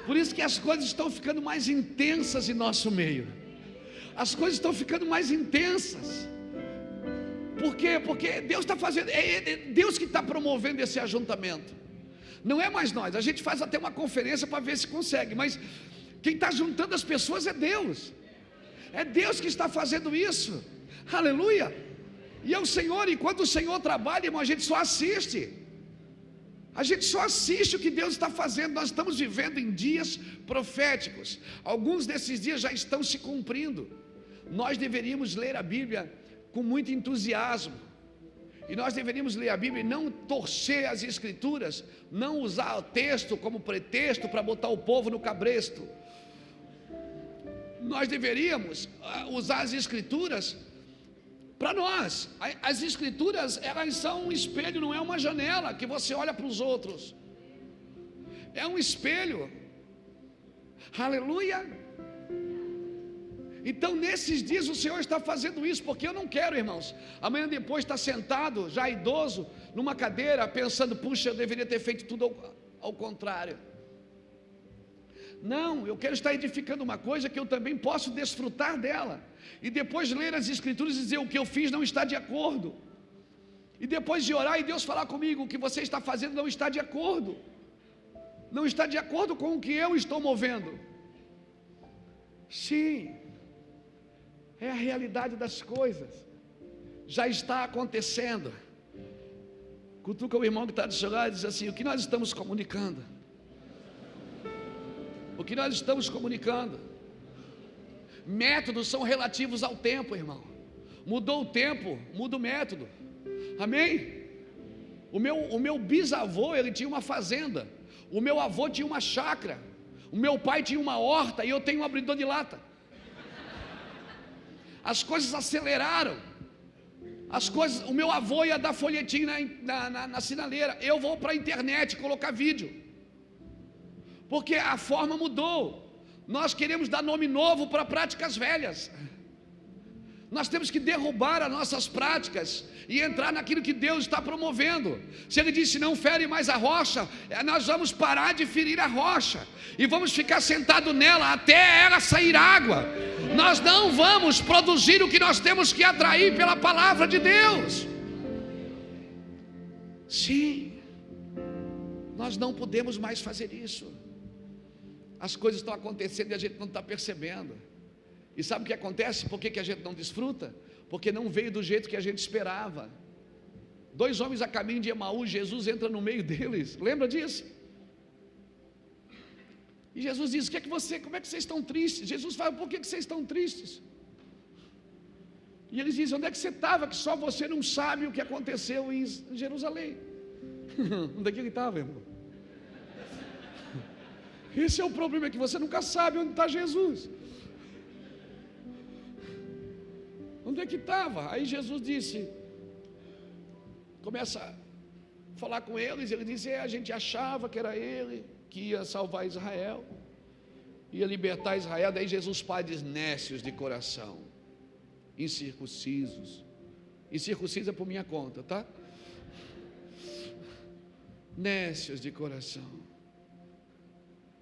Por isso que as coisas estão ficando mais intensas em nosso meio. As coisas estão ficando mais intensas. Por quê? Porque Deus está fazendo, é Deus que está promovendo esse ajuntamento. Não é mais nós. A gente faz até uma conferência para ver se consegue, mas quem está juntando as pessoas é Deus. É Deus que está fazendo isso. Aleluia. E é o Senhor, e quando o Senhor trabalha, irmão, a gente só assiste. A gente só assiste o que Deus está fazendo. Nós estamos vivendo em dias proféticos. Alguns desses dias já estão se cumprindo. Nós deveríamos ler a Bíblia com muito entusiasmo. E nós deveríamos ler a Bíblia e não torcer as Escrituras, não usar o texto como pretexto para botar o povo no cabresto. Nós deveríamos ah, usar as Escrituras para nós, as escrituras, elas são um espelho, não é uma janela que você olha para os outros. É um espelho. Aleluia. Então, nesses dias, o Senhor está fazendo isso, porque eu não quero, irmãos. Amanhã depois está sentado, já idoso, numa cadeira, pensando: puxa, eu deveria ter feito tudo ao, ao contrário. Não, eu quero estar edificando uma coisa que eu também posso desfrutar dela. E depois ler as Escrituras e dizer o que eu fiz não está de acordo. E depois de orar e Deus falar comigo, o que você está fazendo não está de acordo. Não está de acordo com o que eu estou movendo. Sim, é a realidade das coisas. Já está acontecendo. Cutuca o irmão que está do seu lado e diz assim: o que nós estamos comunicando? o que nós estamos comunicando. Métodos são relativos ao tempo, irmão. Mudou o tempo, muda o método. Amém? O meu, o meu bisavô, ele tinha uma fazenda. O meu avô tinha uma chácara. O meu pai tinha uma horta e eu tenho um abridor de lata. As coisas aceleraram. As coisas, o meu avô ia dar folhetim na, na, na, na sinaleira. Eu vou para a internet colocar vídeo porque a forma mudou. Nós queremos dar nome novo para práticas velhas. Nós temos que derrubar as nossas práticas e entrar naquilo que Deus está promovendo. Se Ele disse não fere mais a rocha, é, nós vamos parar de ferir a rocha e vamos ficar sentado nela até ela sair água. Nós não vamos produzir o que nós temos que atrair pela palavra de Deus. Sim, nós não podemos mais fazer isso. As coisas estão acontecendo e a gente não está percebendo. E sabe o que acontece? Por que, que a gente não desfruta? Porque não veio do jeito que a gente esperava. Dois homens a caminho de Emaú, Jesus entra no meio *laughs* deles. Lembra disso? E Jesus diz: que é que você, como é que vocês estão tristes? Jesus fala: por que, que vocês estão tristes? E eles dizem: onde é que você estava? Que só você não sabe o que aconteceu em Jerusalém. *laughs* onde é que ele estava, irmão? Esse é o problema, é que você nunca sabe onde está Jesus. Onde é que estava? Aí Jesus disse, começa a falar com eles, ele diz, é, a gente achava que era ele que ia salvar Israel, ia libertar Israel, daí Jesus diz, nécios de coração, incircuncisos, incircuncisa por minha conta, tá? Nécios de coração.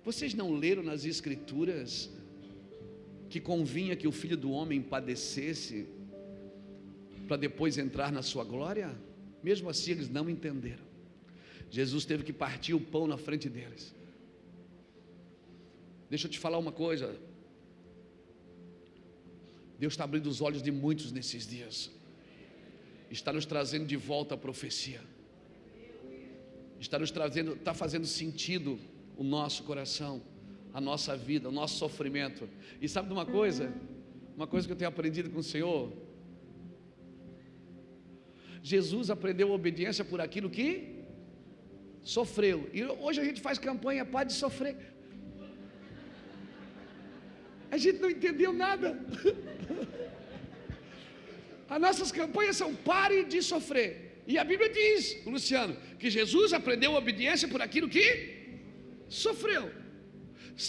Vocês não leram nas Escrituras que convinha que o filho do homem padecesse para depois entrar na sua glória? Mesmo assim, eles não entenderam. Jesus teve que partir o pão na frente deles. Deixa eu te falar uma coisa. Deus está abrindo os olhos de muitos nesses dias. Está nos trazendo de volta a profecia. Está nos trazendo, está fazendo sentido o nosso coração, a nossa vida, o nosso sofrimento. E sabe de uma coisa? Uma coisa que eu tenho aprendido com o Senhor. Jesus aprendeu obediência por aquilo que sofreu. E hoje a gente faz campanha para de sofrer. A gente não entendeu nada. *laughs* As nossas campanhas são pare de sofrer. E a Bíblia diz, Luciano, que Jesus aprendeu obediência por aquilo que sofreu.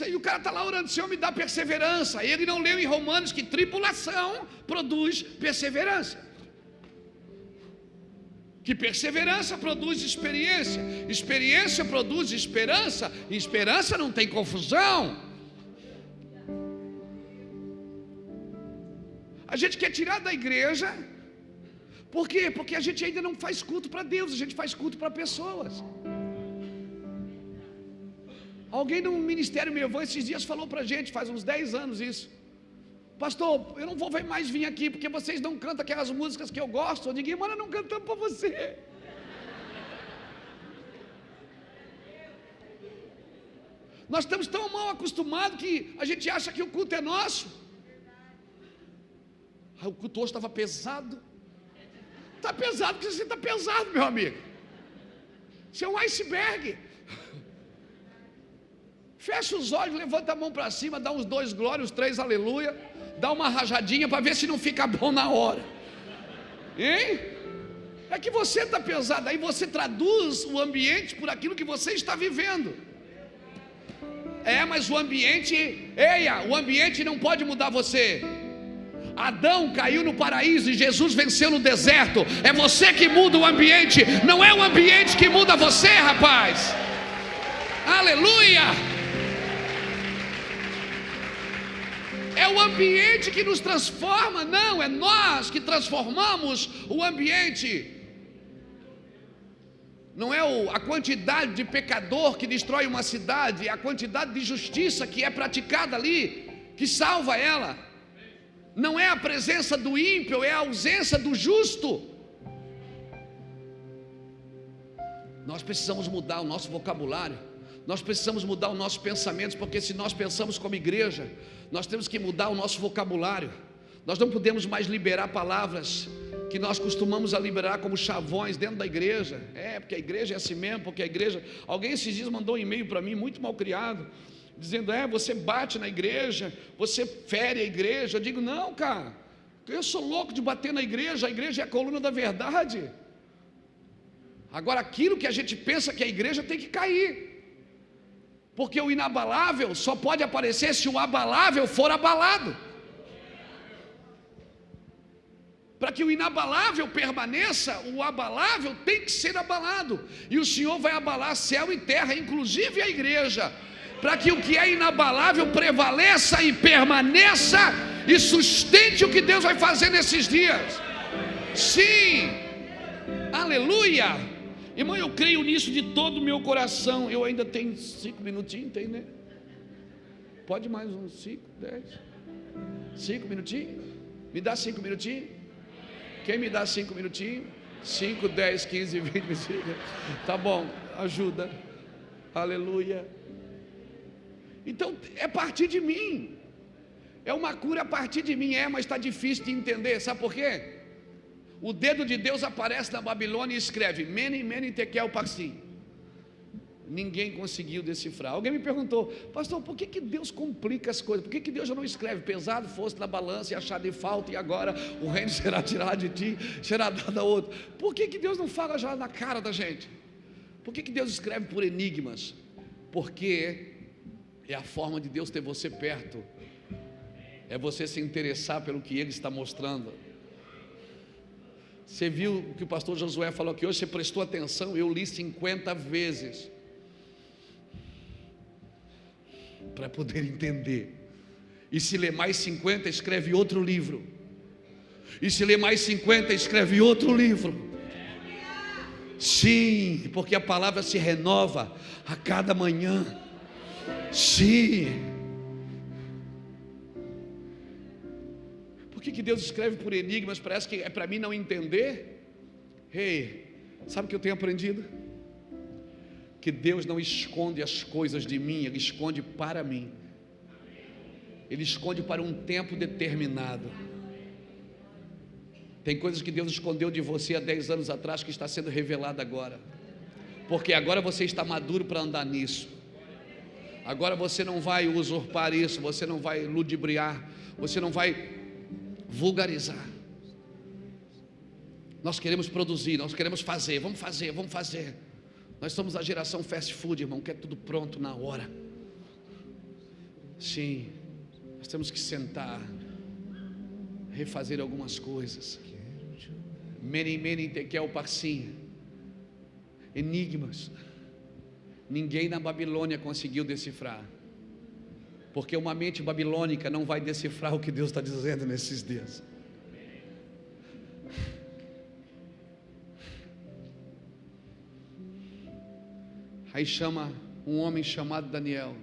E o cara está lá orando, Senhor, me dá perseverança. Ele não leu em Romanos que tripulação produz perseverança. Que perseverança produz experiência, experiência produz esperança, e esperança não tem confusão. A gente quer tirar da igreja, por quê? Porque a gente ainda não faz culto para Deus, a gente faz culto para pessoas. Alguém no ministério meu esses dias falou para a gente, faz uns 10 anos isso. Pastor, eu não vou mais vir aqui porque vocês não cantam aquelas músicas que eu gosto. Ninguém manda não cantando para você. Nós estamos tão mal acostumados que a gente acha que o culto é nosso. Ah, o culto hoje estava pesado. Está pesado porque você está pesado, meu amigo. Você é um iceberg. Fecha os olhos, levanta a mão para cima, dá uns dois glórias, três aleluia, dá uma rajadinha para ver se não fica bom na hora. Hein? É que você está pesado, aí você traduz o ambiente por aquilo que você está vivendo. É, mas o ambiente, eia, o ambiente não pode mudar você. Adão caiu no paraíso e Jesus venceu no deserto. É você que muda o ambiente, não é o ambiente que muda você, rapaz. Aleluia! É o ambiente que nos transforma, não, é nós que transformamos o ambiente. Não é a quantidade de pecador que destrói uma cidade, é a quantidade de justiça que é praticada ali que salva ela. Não é a presença do ímpio, é a ausência do justo. Nós precisamos mudar o nosso vocabulário. Nós precisamos mudar os nossos pensamentos, porque se nós pensamos como igreja, nós temos que mudar o nosso vocabulário. Nós não podemos mais liberar palavras que nós costumamos a liberar como chavões dentro da igreja. É, porque a igreja é assim mesmo, porque a igreja. Alguém esses dias mandou um e-mail para mim, muito mal criado, dizendo: é, você bate na igreja, você fere a igreja. Eu digo: não, cara, eu sou louco de bater na igreja, a igreja é a coluna da verdade. Agora, aquilo que a gente pensa que a igreja tem que cair. Porque o inabalável só pode aparecer se o abalável for abalado. Para que o inabalável permaneça, o abalável tem que ser abalado. E o Senhor vai abalar céu e terra, inclusive a igreja, para que o que é inabalável prevaleça e permaneça e sustente o que Deus vai fazer nesses dias. Sim, aleluia. Irmão, eu creio nisso de todo o meu coração. Eu ainda tenho cinco minutinhos, tem, né? Pode mais uns cinco, dez. Cinco minutinhos? Me dá cinco minutinhos? Quem me dá cinco minutinhos? Cinco, dez, quinze, vinte minutinhos. Tá bom, ajuda. Aleluia. Então, é partir de mim. É uma cura a partir de mim, é, mas está difícil de entender. Sabe por quê? O dedo de Deus aparece na Babilônia e escreve: Mene, Mene, Tekel, Parsim. Ninguém conseguiu decifrar. Alguém me perguntou, pastor, por que, que Deus complica as coisas? Por que, que Deus já não escreve pesado fosse na balança e achar de falta e agora o reino *laughs* será tirado de ti, será dado a outro? Por que, que Deus não fala já na cara da gente? Por que, que Deus escreve por enigmas? Porque é a forma de Deus ter você perto, é você se interessar pelo que Ele está mostrando. Você viu o que o pastor Josué falou aqui hoje? Você prestou atenção? Eu li 50 vezes para poder entender. E se ler mais 50, escreve outro livro. E se ler mais 50, escreve outro livro. Sim, porque a palavra se renova a cada manhã. Sim. Que, que Deus escreve por enigmas? Parece que é para mim não entender. Ei, sabe o que eu tenho aprendido? Que Deus não esconde as coisas de mim, Ele esconde para mim. Ele esconde para um tempo determinado. Tem coisas que Deus escondeu de você há 10 anos atrás que está sendo revelada agora. Porque agora você está maduro para andar nisso. Agora você não vai usurpar isso, você não vai ludibriar, você não vai vulgarizar. Nós queremos produzir, nós queremos fazer, vamos fazer, vamos fazer. Nós somos a geração fast food, irmão, que é tudo pronto na hora. Sim, nós temos que sentar, refazer algumas coisas. Mene, mene, tekel, parsim. Enigmas. Ninguém na Babilônia conseguiu decifrar. Porque uma mente babilônica não vai decifrar o que Deus está dizendo nesses dias. Aí chama um homem chamado Daniel.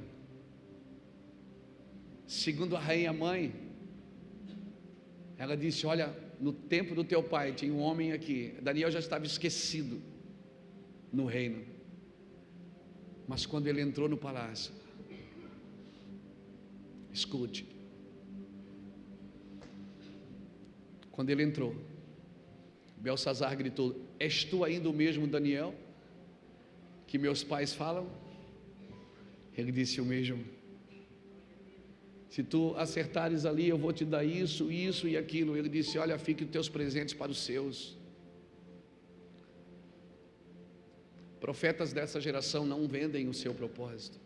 Segundo a rainha mãe, ela disse: Olha, no tempo do teu pai tinha um homem aqui. Daniel já estava esquecido no reino. Mas quando ele entrou no palácio, escute. Quando ele entrou, Belsazar gritou: És tu ainda o mesmo Daniel? que meus pais falam? Ele disse o mesmo. Se tu acertares ali, eu vou te dar isso, isso e aquilo. Ele disse: Olha, fique os teus presentes para os seus. Profetas dessa geração não vendem o seu propósito.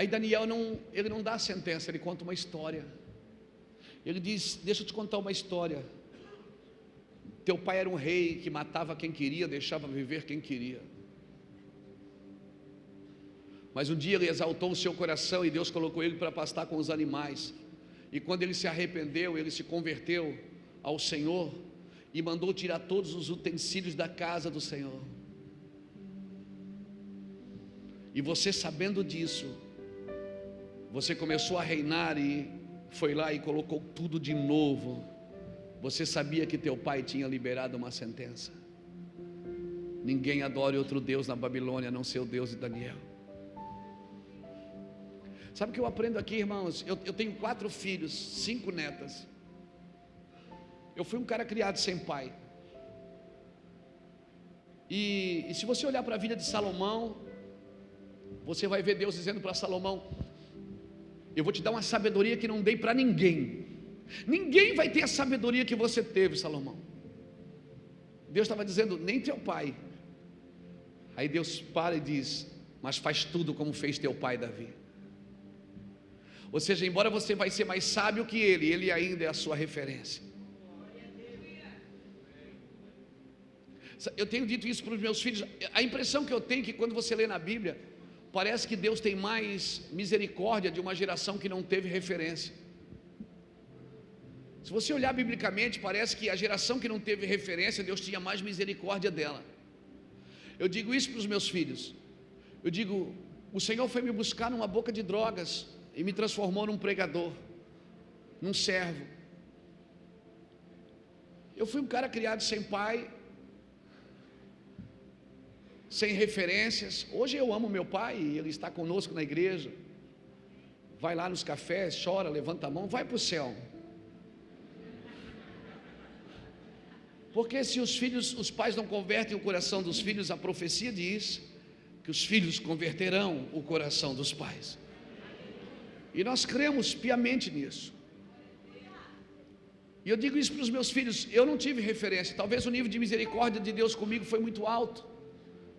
Aí Daniel não, ele não dá a sentença, ele conta uma história. Ele diz: Deixa eu te contar uma história. Teu pai era um rei que matava quem queria, deixava viver quem queria. Mas um dia ele exaltou o seu coração e Deus colocou ele para pastar com os animais. E quando ele se arrependeu, ele se converteu ao Senhor e mandou tirar todos os utensílios da casa do Senhor. E você sabendo disso, você começou a reinar e foi lá e colocou tudo de novo. Você sabia que teu pai tinha liberado uma sentença? Ninguém adore outro Deus na Babilônia, a não ser o Deus de Daniel. Sabe o que eu aprendo aqui, irmãos? Eu, eu tenho quatro filhos, cinco netas. Eu fui um cara criado sem pai. E, e se você olhar para a vida de Salomão, você vai ver Deus dizendo para Salomão: eu vou te dar uma sabedoria que não dei para ninguém. Ninguém vai ter a sabedoria que você teve, Salomão. Deus estava dizendo, nem teu pai. Aí Deus para e diz: Mas faz tudo como fez teu pai Davi. Ou seja, embora você vai ser mais sábio que ele, ele ainda é a sua referência. Eu tenho dito isso para os meus filhos. A impressão que eu tenho é que quando você lê na Bíblia, Parece que Deus tem mais misericórdia de uma geração que não teve referência. Se você olhar biblicamente, parece que a geração que não teve referência, Deus tinha mais misericórdia dela. Eu digo isso para os meus filhos. Eu digo, o Senhor foi me buscar numa boca de drogas e me transformou num pregador, num servo. Eu fui um cara criado sem pai, sem referências. Hoje eu amo meu pai, ele está conosco na igreja. Vai lá nos cafés, chora, levanta a mão, vai para o céu. Porque se os filhos, os pais não convertem o coração dos filhos, a profecia diz que os filhos converterão o coração dos pais. E nós cremos piamente nisso. E eu digo isso para os meus filhos, eu não tive referência, talvez o nível de misericórdia de Deus comigo foi muito alto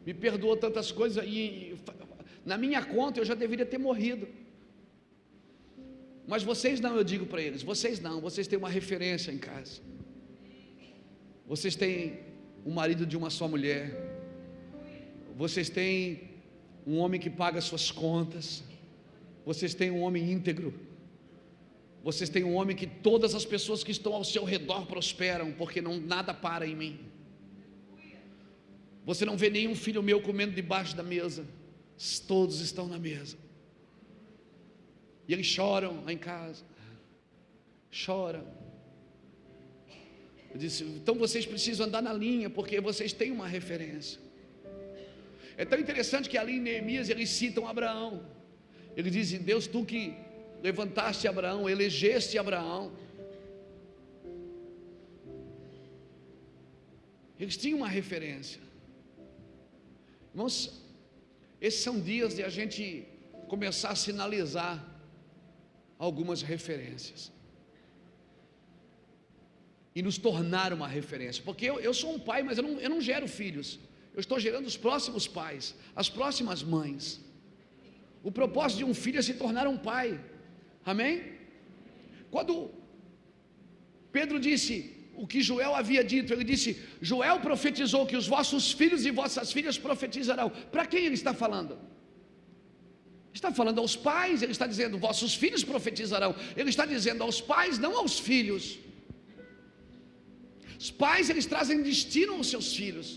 me perdoou tantas coisas e na minha conta eu já deveria ter morrido. Mas vocês não, eu digo para eles, vocês não, vocês têm uma referência em casa. Vocês têm um marido de uma só mulher. Vocês têm um homem que paga suas contas. Vocês têm um homem íntegro. Vocês têm um homem que todas as pessoas que estão ao seu redor prosperam, porque não nada para em mim. Você não vê nenhum filho meu comendo debaixo da mesa. Todos estão na mesa. E eles choram lá em casa. Choram. Eu disse, então vocês precisam andar na linha, porque vocês têm uma referência. É tão interessante que ali em Neemias eles citam Abraão. Eles dizem, Deus, tu que levantaste Abraão, elegeste Abraão. Eles tinham uma referência. Irmãos, esses são dias de a gente começar a sinalizar algumas referências e nos tornar uma referência, porque eu, eu sou um pai, mas eu não, eu não gero filhos, eu estou gerando os próximos pais, as próximas mães. O propósito de um filho é se tornar um pai. Amém? Quando Pedro disse o que Joel havia dito, ele disse: Joel profetizou que os vossos filhos e vossas filhas profetizarão. Para quem ele está falando? Está falando aos pais, ele está dizendo: vossos filhos profetizarão. Ele está dizendo aos pais, não aos filhos. Os pais, eles trazem destino aos seus filhos.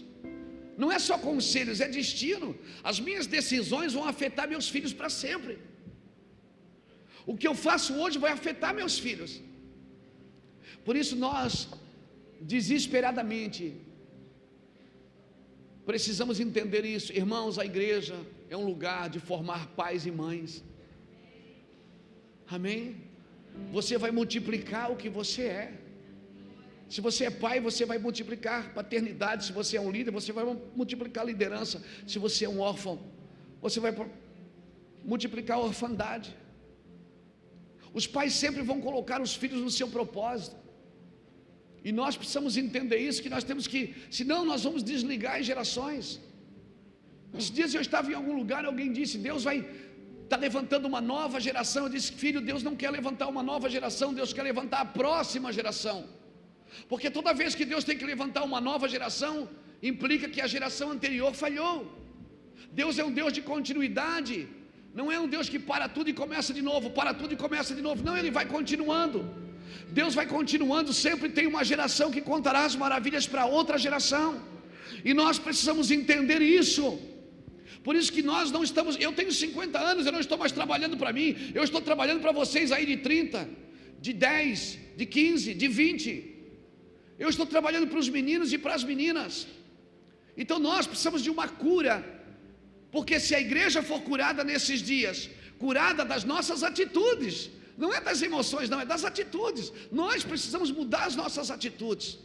Não é só conselhos, é destino. As minhas decisões vão afetar meus filhos para sempre. O que eu faço hoje vai afetar meus filhos. Por isso nós, desesperadamente, precisamos entender isso. Irmãos, a igreja é um lugar de formar pais e mães. Amém? Você vai multiplicar o que você é. Se você é pai, você vai multiplicar paternidade. Se você é um líder, você vai multiplicar liderança. Se você é um órfão, você vai multiplicar orfandade. Os pais sempre vão colocar os filhos no seu propósito. E nós precisamos entender isso, que nós temos que, senão nós vamos desligar as gerações. Esses dias eu estava em algum lugar, alguém disse, Deus vai tá levantando uma nova geração. Eu disse, filho, Deus não quer levantar uma nova geração, Deus quer levantar a próxima geração. Porque toda vez que Deus tem que levantar uma nova geração, implica que a geração anterior falhou. Deus é um Deus de continuidade, não é um Deus que para tudo e começa de novo, para tudo e começa de novo. Não, ele vai continuando. Deus vai continuando, sempre tem uma geração que contará as maravilhas para outra geração. E nós precisamos entender isso. Por isso que nós não estamos, eu tenho 50 anos, eu não estou mais trabalhando para mim, eu estou trabalhando para vocês aí de 30, de 10, de 15, de 20. Eu estou trabalhando para os meninos e para as meninas. Então nós precisamos de uma cura. Porque se a igreja for curada nesses dias, curada das nossas atitudes, não é das emoções, não, é das atitudes. Nós precisamos mudar as nossas atitudes.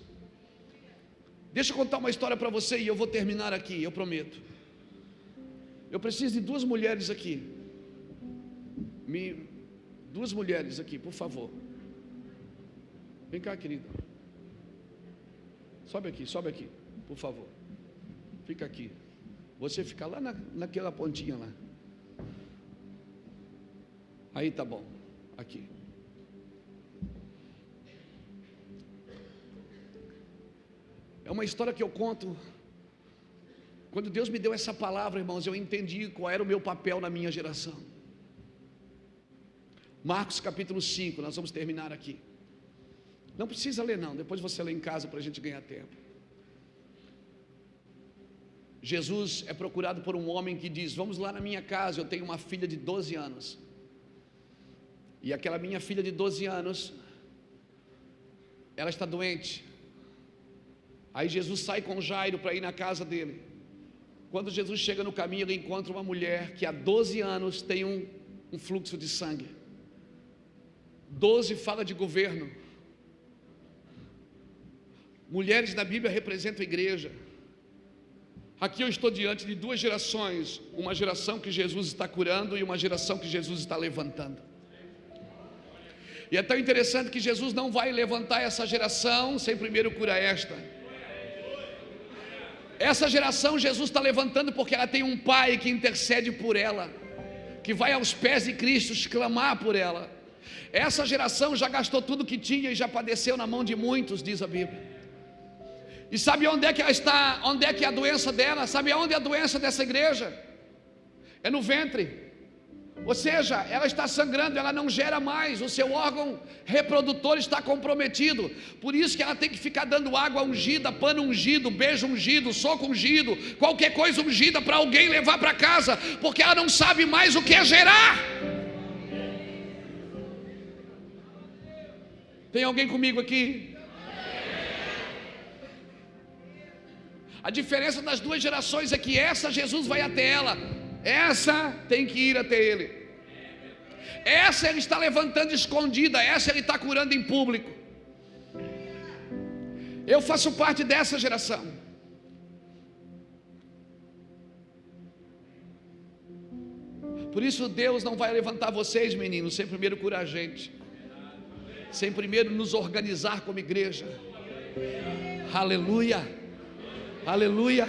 Deixa eu contar uma história para você e eu vou terminar aqui, eu prometo. Eu preciso de duas mulheres aqui. Me, duas mulheres aqui, por favor. Vem cá, querida. Sobe aqui, sobe aqui, por favor. Fica aqui. Você fica lá na, naquela pontinha lá. Aí tá bom. Aqui. É uma história que eu conto. Quando Deus me deu essa palavra, irmãos, eu entendi qual era o meu papel na minha geração. Marcos capítulo 5, nós vamos terminar aqui. Não precisa ler, não, depois você lê em casa para a gente ganhar tempo. Jesus é procurado por um homem que diz: Vamos lá na minha casa, eu tenho uma filha de 12 anos. E aquela minha filha de 12 anos, ela está doente. Aí Jesus sai com Jairo para ir na casa dele. Quando Jesus chega no caminho, ele encontra uma mulher que há 12 anos tem um, um fluxo de sangue. 12 fala de governo. Mulheres na Bíblia representam a igreja. Aqui eu estou diante de duas gerações: uma geração que Jesus está curando e uma geração que Jesus está levantando. E é tão interessante que Jesus não vai levantar essa geração sem primeiro curar esta. Essa geração Jesus está levantando porque ela tem um pai que intercede por ela, que vai aos pés de Cristo clamar por ela. Essa geração já gastou tudo que tinha e já padeceu na mão de muitos, diz a Bíblia. E sabe onde é que ela está? Onde é que é a doença dela? Sabe onde é a doença dessa igreja? É no ventre. Ou seja, ela está sangrando, ela não gera mais, o seu órgão reprodutor está comprometido. Por isso que ela tem que ficar dando água ungida, pano ungido, beijo ungido, soco ungido, qualquer coisa ungida para alguém levar para casa, porque ela não sabe mais o que é gerar. Tem alguém comigo aqui? A diferença das duas gerações é que essa Jesus vai até ela, essa tem que ir até ele. Essa ele está levantando escondida, essa ele está curando em público. Eu faço parte dessa geração. Por isso Deus não vai levantar vocês, meninos, sem primeiro curar a gente, sem primeiro nos organizar como igreja. Aleluia. Aleluia.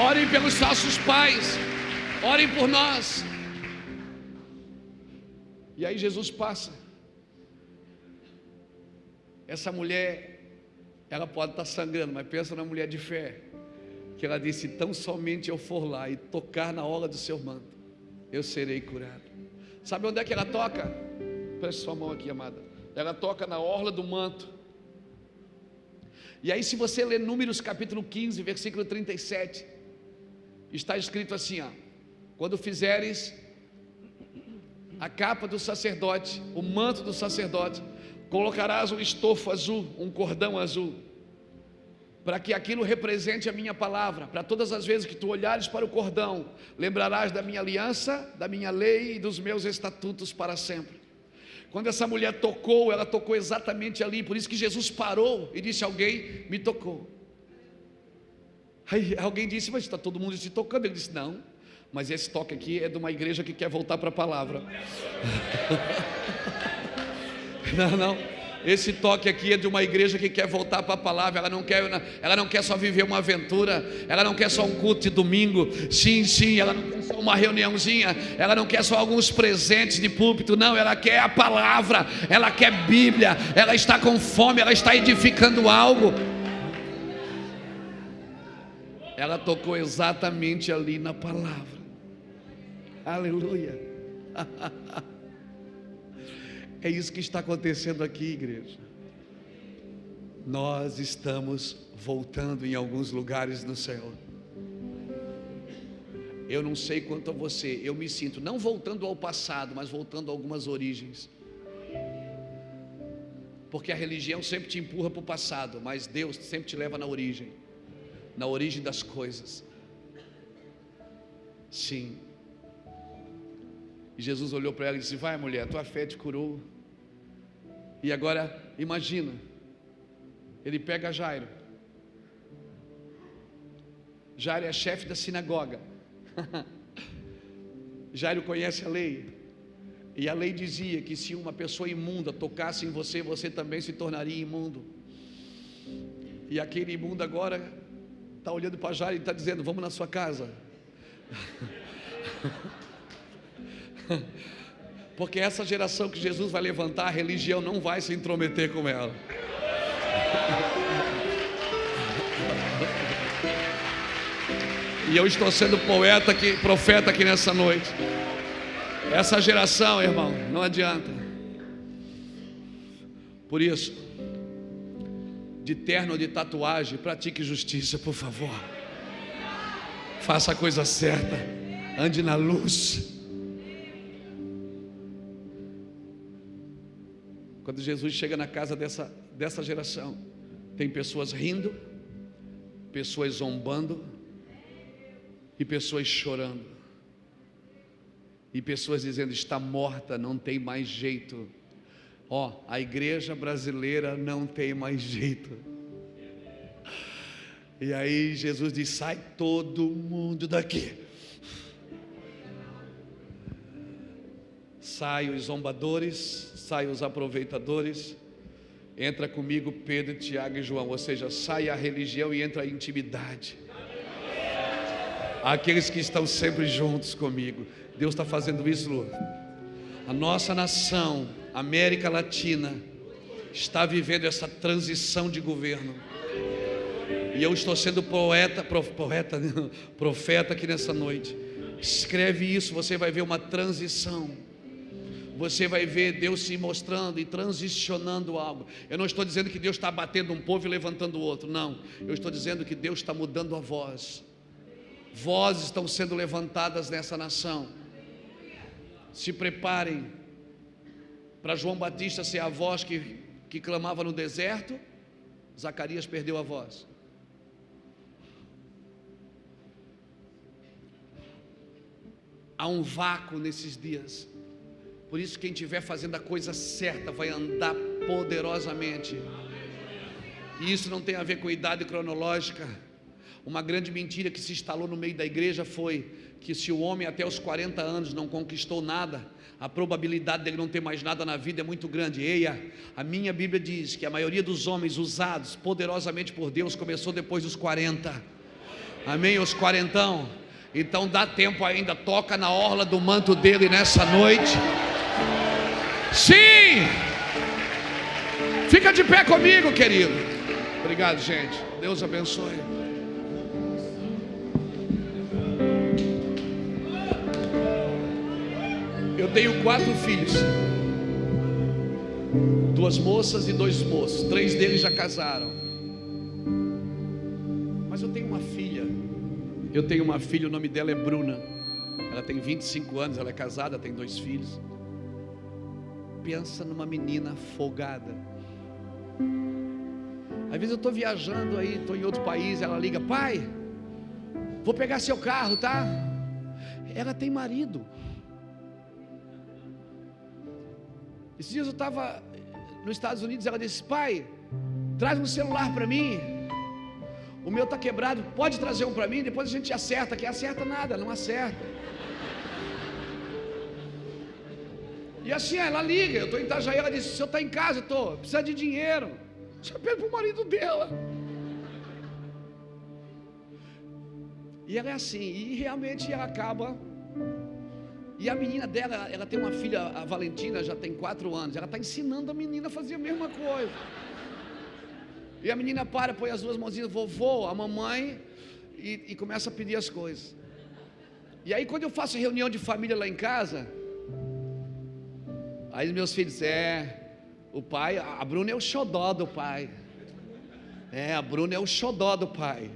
Orem pelos nossos pais. Orem por nós. E aí Jesus passa. Essa mulher, ela pode estar sangrando, mas pensa na mulher de fé. Que ela disse: Tão somente eu for lá e tocar na orla do seu manto, eu serei curado. Sabe onde é que ela toca? Preste sua mão aqui, amada. Ela toca na orla do manto. E aí, se você ler Números capítulo 15, versículo 37, está escrito assim: ó, quando fizeres a capa do sacerdote, o manto do sacerdote, colocarás um estofo azul, um cordão azul, para que aquilo represente a minha palavra, para todas as vezes que tu olhares para o cordão, lembrarás da minha aliança, da minha lei e dos meus estatutos para sempre. Quando essa mulher tocou, ela tocou exatamente ali, por isso que Jesus parou e disse: Alguém me tocou. Aí alguém disse: Mas está todo mundo se tocando. Ele disse: Não, mas esse toque aqui é de uma igreja que quer voltar para a palavra. *laughs* não, não. Esse toque aqui é de uma igreja que quer voltar para a palavra. Ela não quer, ela não quer só viver uma aventura. Ela não quer só um culto de domingo. Sim, sim. Ela não quer só uma reuniãozinha. Ela não quer só alguns presentes de púlpito. Não, ela quer a palavra. Ela quer Bíblia. Ela está com fome. Ela está edificando algo. Ela tocou exatamente ali na palavra. Aleluia. *laughs* É isso que está acontecendo aqui, igreja. Nós estamos voltando em alguns lugares no céu. Eu não sei quanto a você, eu me sinto não voltando ao passado, mas voltando a algumas origens. Porque a religião sempre te empurra para o passado, mas Deus sempre te leva na origem na origem das coisas. Sim. E Jesus olhou para ela e disse: Vai, mulher, tua fé te curou. E agora, imagina, ele pega Jairo. Jairo é chefe da sinagoga. *laughs* Jairo conhece a lei. E a lei dizia que se uma pessoa imunda tocasse em você, você também se tornaria imundo. E aquele imundo agora está olhando para Jairo e está dizendo: Vamos na sua casa. *laughs* Porque essa geração que Jesus vai levantar, a religião não vai se intrometer com ela. *laughs* E eu estou sendo poeta aqui, profeta aqui nessa noite. Essa geração, irmão, não adianta. Por isso, de terno ou de tatuagem, pratique justiça, por favor. Faça a coisa certa. Ande na luz. Quando Jesus chega na casa dessa, dessa geração, tem pessoas rindo, pessoas zombando e pessoas chorando. E pessoas dizendo: está morta, não tem mais jeito. Ó, a igreja brasileira não tem mais jeito. E aí Jesus diz: sai todo mundo daqui. Sai os zombadores, sai os aproveitadores, entra comigo Pedro, Tiago e João, ou seja, sai a religião e entra a intimidade. Aqueles que estão sempre juntos comigo, Deus está fazendo isso, Lu. A nossa nação, América Latina, está vivendo essa transição de governo. E eu estou sendo poeta, poeta, *laughs* profeta aqui nessa noite. Escreve isso, você vai ver uma transição você vai ver Deus se mostrando e transicionando algo. Eu não estou dizendo que Deus está batendo um povo e levantando o outro, não. Eu estou dizendo que Deus está mudando a voz. Vozes estão sendo levantadas nessa nação. Se preparem para João Batista ser a voz que, que clamava no deserto. Zacarias perdeu a voz. Há um vácuo nesses dias. Por isso, quem estiver fazendo a coisa certa vai andar poderosamente. E isso não tem a ver com idade cronológica. Uma grande mentira que se instalou no meio da igreja foi que se o homem até os 40 anos não conquistou nada, a probabilidade dele não ter mais nada na vida é muito grande. Eia, a minha Bíblia diz que a maioria dos homens usados poderosamente por Deus começou depois dos 40. Amém? Os quarentão. Então dá tempo ainda, toca na orla do manto dele nessa noite. Sim! Fica de pé comigo, querido. Obrigado, gente. Deus abençoe. Eu tenho quatro filhos. Duas moças e dois moços. Três deles já casaram. Mas eu tenho uma filha. Eu tenho uma filha, o nome dela é Bruna. Ela tem 25 anos, ela é casada, tem dois filhos. Pensa numa menina folgada. Às vezes eu estou viajando aí, estou em outro país, ela liga, pai, vou pegar seu carro, tá? Ela tem marido. Esses dias eu estava nos Estados Unidos, ela disse, pai, traz um celular para mim. O meu está quebrado, pode trazer um para mim, depois a gente acerta, que acerta nada, não acerta. E assim, ela liga, eu estou em Itajaí, ela disse, o senhor está em casa? Estou, precisa de dinheiro. Você pede para o marido dela. E ela é assim, e realmente ela acaba. E a menina dela, ela tem uma filha, a Valentina, já tem quatro anos. Ela está ensinando a menina a fazer a mesma coisa. E a menina para, põe as duas mãozinhas, vovô, a mamãe, e, e começa a pedir as coisas. E aí, quando eu faço reunião de família lá em casa, aí meus filhos, é, o pai, a Bruna é o xodó do pai. É, a Bruna é o xodó do pai.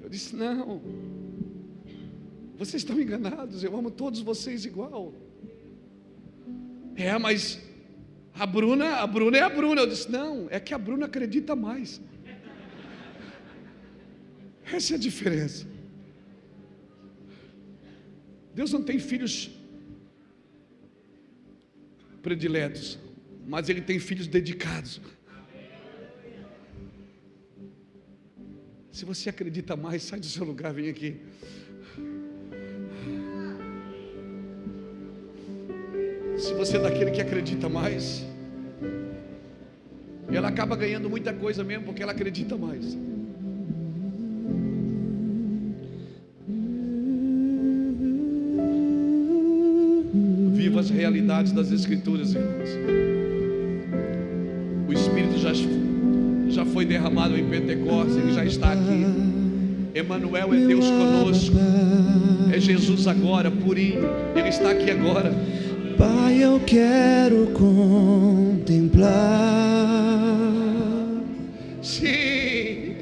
Eu disse: Não, vocês estão enganados, eu amo todos vocês igual. É, mas a Bruna, a Bruna é a Bruna. Eu disse: Não, é que a Bruna acredita mais. Essa é a diferença. Deus não tem filhos prediletos mas ele tem filhos dedicados. Se você acredita mais, sai do seu lugar, vem aqui. Se você é daquele que acredita mais, ela acaba ganhando muita coisa mesmo porque ela acredita mais. Viva as realidades das Escrituras, irmãos já, já foi derramado em Pentecostes, Ele já está aqui. Emmanuel é Deus conosco, é Jesus agora, purinho, Ele está aqui agora. Pai, eu quero contemplar. Sim.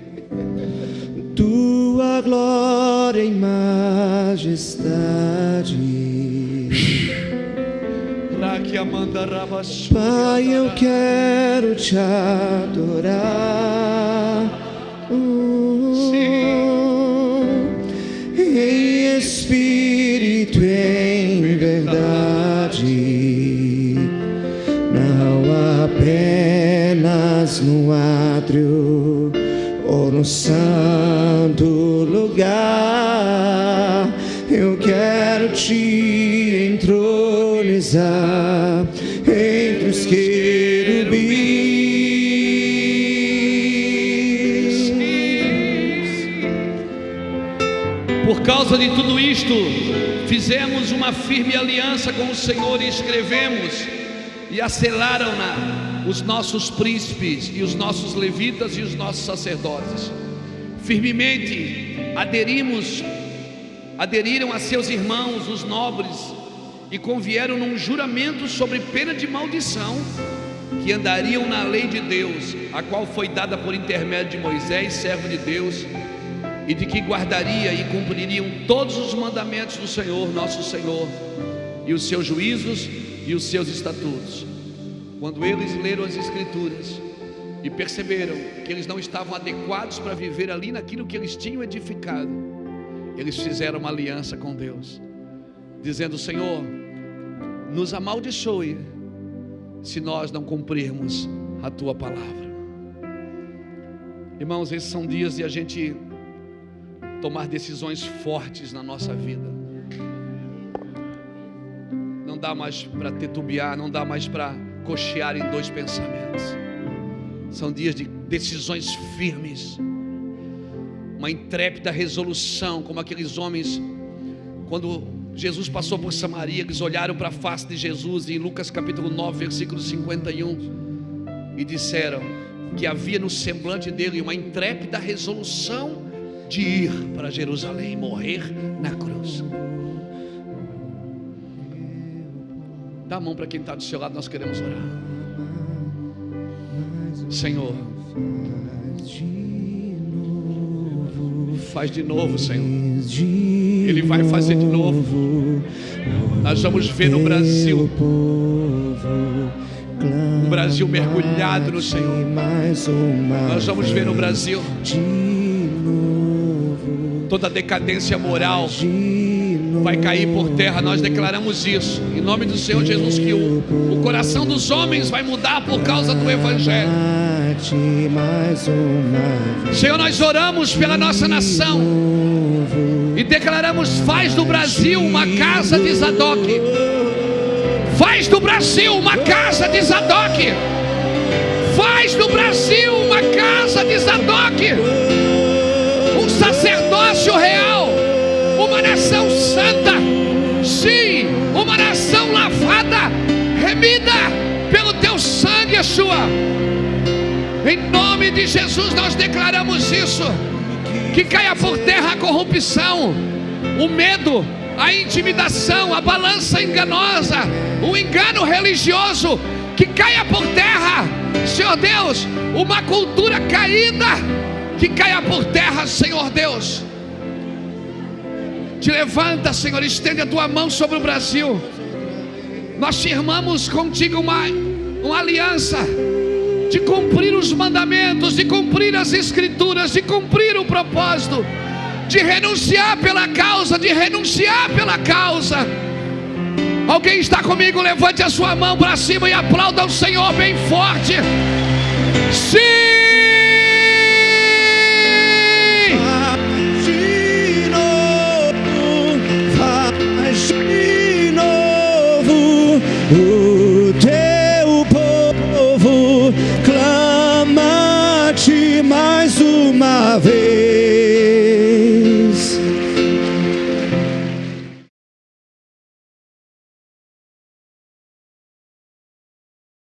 Tua glória e majestade. Pai, eu quero te adorar. Santo lugar. Eu quero te entronizar. causa de tudo isto, fizemos uma firme aliança com o Senhor e escrevemos e asselaram-na os nossos príncipes e os nossos levitas e os nossos sacerdotes. Firmemente aderimos, aderiram a seus irmãos, os nobres, e convieram num juramento sobre pena de maldição que andariam na lei de Deus, a qual foi dada por intermédio de Moisés, servo de Deus, e de que guardaria e cumpririam todos os mandamentos do Senhor, nosso Senhor, e os seus juízos e os seus estatutos. Quando eles leram as Escrituras e perceberam que eles não estavam adequados para viver ali naquilo que eles tinham edificado, eles fizeram uma aliança com Deus, dizendo: Senhor, nos amaldiçoe se nós não cumprirmos a tua palavra. Irmãos, esses são dias de a gente tomar decisões fortes na nossa vida. Dá mais para tetubiar, não dá mais para cochear em dois pensamentos. São dias de decisões firmes. uma intrépida resolução, como aqueles homens, quando Jesus passou por Samaria, eles olharam para a face de Jesus, em Lucas capítulo 9, versículo 51, e disseram que havia no semblante dele uma intrépida resolução de ir para Jerusalém, morrer na cruz. Dá a mão para quem está do seu lado, nós queremos orar. Senhor, faz de novo, Senhor. Ele vai fazer de novo. Nós vamos ver no Brasil um Brasil mergulhado no Senhor. Nós vamos ver no Brasil toda decadência moral vai cair por terra. Nós declaramos isso em nome do Senhor Jesus que o, o coração dos homens vai mudar por causa do Evangelho. Senhor, nós oramos pela nossa nação e declaramos: faz do Brasil uma casa de Zadok. Faz do Brasil uma casa de Zadok. Faz do Brasil uma casa de Zadok. Um sacerdócio real. Nação santa. Sim, uma nação lavada, remida pelo teu sangue, Yeshua. Em nome de Jesus nós declaramos isso. Que caia por terra a corrupção, o medo, a intimidação, a balança enganosa, o engano religioso, que caia por terra, Senhor Deus, uma cultura caída, que caia por terra, Senhor Deus. Te levanta, Senhor, estende a tua mão sobre o Brasil. Nós firmamos contigo uma, uma aliança de cumprir os mandamentos, de cumprir as escrituras, de cumprir o propósito, de renunciar pela causa, de renunciar pela causa. Alguém está comigo? Levante a sua mão para cima e aplauda o Senhor bem forte. Sim!